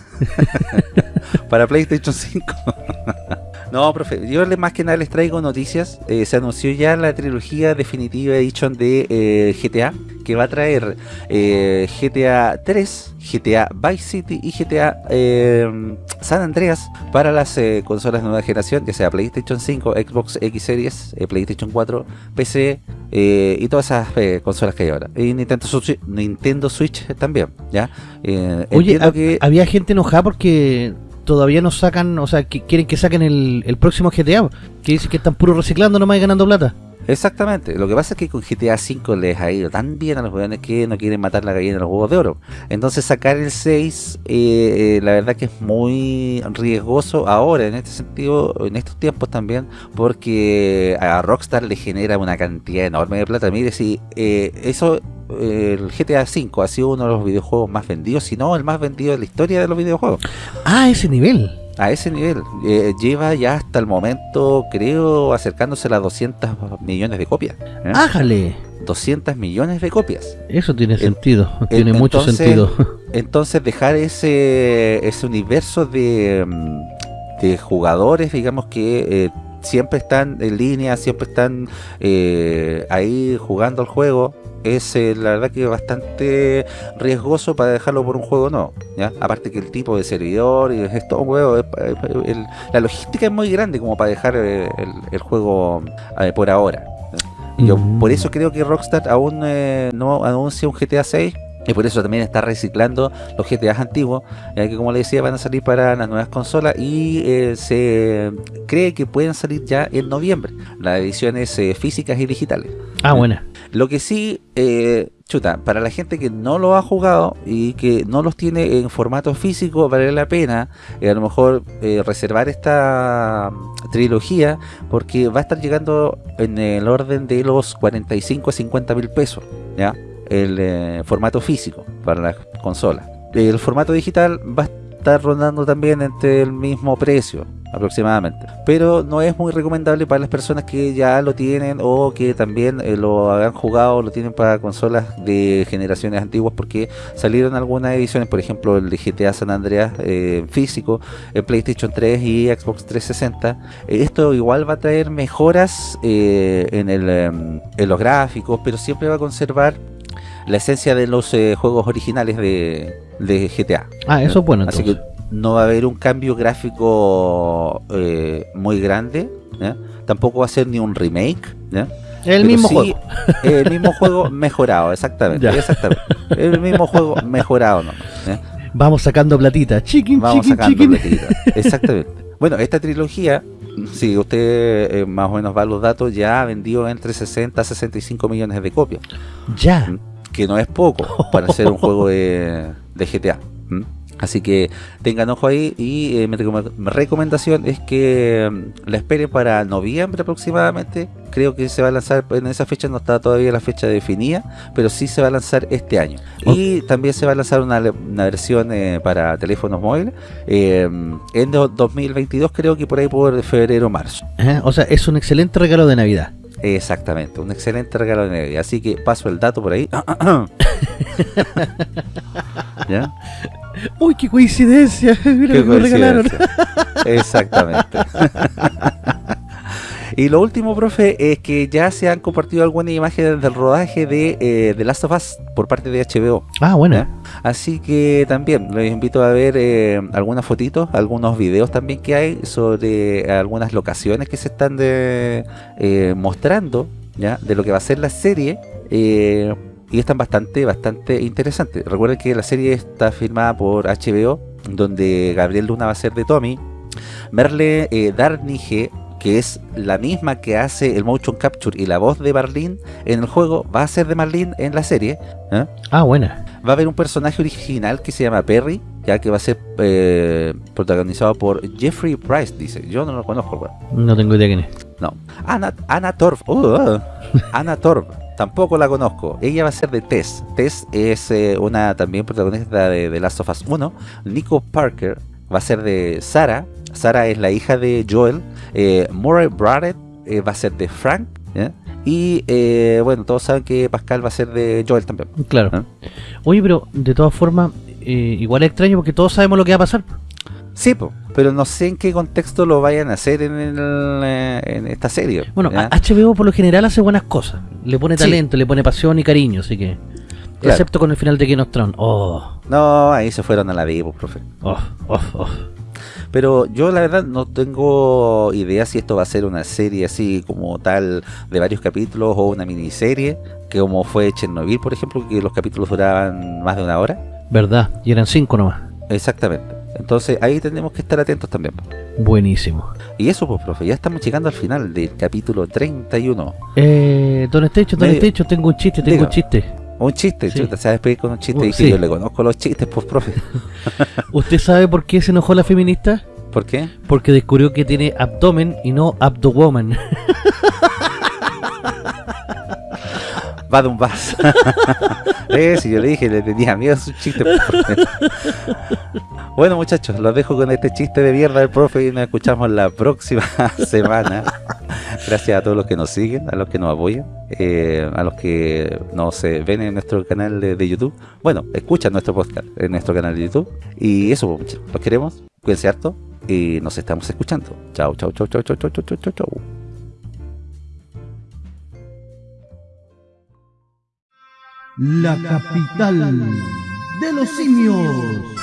Para PlayStation 5. no, profe, yo más que nada les traigo noticias. Eh, se anunció ya la trilogía definitiva edition de eh, GTA, que va a traer eh, GTA 3, GTA Vice City y GTA San Andreas para las consolas de nueva generación, ya sea PlayStation 5, Xbox X Series, PlayStation 4, PC y todas esas consolas que hay ahora. Y Nintendo Switch, Nintendo Switch también, ¿ya? Oye, que... había gente enojada porque todavía no sacan, o sea, que quieren que saquen el, el próximo GTA, que dicen que están puro reciclando nomás y ganando plata. Exactamente, lo que pasa es que con GTA V les ha ido tan bien a los jóvenes que no quieren matar la gallina de los huevos de oro. Entonces sacar el 6, eh, eh, la verdad que es muy riesgoso ahora, en este sentido, en estos tiempos también, porque a Rockstar le genera una cantidad enorme de plata. Mire, si eh, eso, eh, el GTA V ha sido uno de los videojuegos más vendidos, si no el más vendido de la historia de los videojuegos. Ah, ese nivel. A ese nivel, eh, lleva ya hasta el momento, creo, acercándose a las 200 millones de copias. ¿eh? Ájale. 200 millones de copias. Eso tiene En- sentido, tiene en- mucho sentido. Entonces dejar ese, ese universo de, de jugadores, digamos que eh, siempre están en línea, siempre están eh, ahí jugando el juego, es eh, la verdad que bastante riesgoso para dejarlo por un juego no. ¿ya? Aparte que el tipo de servidor y es todo un juego, es- es- el- la logística es muy grande como para dejar eh, el, el juego eh, por ahora. Yo Mm. por eso creo que Rockstar aún eh, no anuncia un GTA 6 y por eso también está reciclando los GTA antiguos, ya que como le decía van a salir para las nuevas consolas y eh, se cree que pueden salir ya en noviembre, las ediciones eh, físicas y digitales. Ah, buena. Lo que sí, eh, chuta, para la gente que no lo ha jugado y que no los tiene en formato físico, vale la pena eh, a lo mejor eh, reservar esta trilogía porque va a estar llegando en el orden de los 45 a 50 mil pesos, ¿ya? El eh, formato físico para la consola. El formato digital va a estar rondando también entre el mismo precio aproximadamente. Pero no es muy recomendable para las personas que ya lo tienen o que también eh, lo han jugado, lo tienen para consolas de generaciones antiguas porque salieron algunas ediciones, por ejemplo el de GTA San Andreas eh, físico, en PlayStation 3 y Xbox 360. Eh, esto igual va a traer mejoras el, em, en los gráficos, pero siempre va a conservar la esencia de los eh, juegos originales de, de GTA. Ah, eso es bueno Así entonces. que no va a haber un cambio gráfico eh, muy grande. Tampoco va a ser ni un remake. el mismo sí, juego. El mismo juego mejorado, exactamente. Exactamente. El mismo juego mejorado nomás. Vamos sacando platita. Chiquin, Vamos chiquin, sacando chiquin. platita. Exactamente. Bueno, esta trilogía, si usted eh, más o menos va a los datos, ya ha vendido entre 60 a 65 millones de copias. Ya. Que no es poco para hacer un juego de, GTA. Así que tengan ojo ahí y eh, mi, recomendación es que mm, la esperen para noviembre aproximadamente. Creo que se va a lanzar en esa fecha, no está todavía la fecha definida, pero sí se va a lanzar este año. Y también se va a lanzar una, versión eh, para teléfonos móviles eh, en 2022, creo que por ahí por febrero o marzo. o sea, es un excelente regalo de Navidad. Exactamente, un excelente regalo de Navidad. Así que paso el dato por ahí. ¿Ya? Uy, qué coincidencia. Mira qué regalaron. Exactamente. y lo último, profe, es que ya se han compartido algunas imágenes del rodaje de eh, The Last of Us por parte de HBO. Ah, bueno. Así que también les invito a ver eh, algunas fotitos, algunos videos también que hay sobre algunas locaciones que se están de, eh, mostrando ya de lo que va a ser la serie. Y están bastante, bastante interesantes. Recuerden que la serie está filmada por HBO, donde Gabriel Luna va a ser de Tommy, Merle eh, Darnige, que es la misma que hace el motion capture y la voz de Marlene en el juego, va a ser de Marlene en la serie. ¿eh? Ah, buena. Va a haber un personaje original que se llama Perry, ya que va a ser eh, protagonizado por Jeffrey Price, dice. Yo no lo conozco, No tengo idea quién es. No. Anna, Anna Torf. Uh, Anna Torf. Tampoco la conozco. Ella va a ser de Tess. Tess es eh, una también protagonista de, The Last of Us 1. Nico Parker va a ser de Sara. Sara es la hija de Joel. Eh, Murray Barrett eh, va a ser de Frank. Y eh, bueno, todos saben que Pascal va a ser de Joel también. Claro. Oye, pero de todas formas, igual es extraño porque todos sabemos lo que va a pasar. Sí, pero no sé en qué contexto lo vayan a hacer en, en esta serie. Bueno, HBO por lo general hace buenas cosas. Le pone talento, le pone pasión y cariño, así que... Excepto con el final de Game of Thrones. Oh. No, ahí se fueron a la vivo, profe. Oh, oh, oh. Pero yo la verdad no tengo idea si esto va a ser una serie así como tal de varios capítulos o una miniserie, que como fue Chernobyl, por ejemplo, que los capítulos duraban más de una hora. ¿Verdad? Y eran cinco nomás. Exactamente. Entonces ahí tenemos que estar atentos también. Buenísimo. Y eso pues, profe, ya estamos llegando al final del capítulo 31. Eh, don Estecho, don Estecho, tengo un chiste, tengo un chiste. Un chiste, sí. chuta, se va a despedir con un chiste. Uh, y yo le conozco los chistes, pues, profe. ¿Usted sabe por qué se enojó la feminista? ¿Por qué? Porque descubrió que tiene abdomen y no abdowoman. va de un vas. eh, si yo le dije, le tenía miedo a su chiste. Bueno, muchachos, los dejo con este chiste de mierda del profe y nos escuchamos la próxima semana. Gracias a todos los que nos siguen, a los que nos apoyan, eh, a los que nos ven en nuestro canal de, YouTube. Bueno, escuchan nuestro podcast en nuestro canal de YouTube. Y eso, pues, los queremos. Cuídense harto y nos estamos escuchando. Chao, chao, chao, chao, chao, chao, chao, chao, chao. la capital de los simios.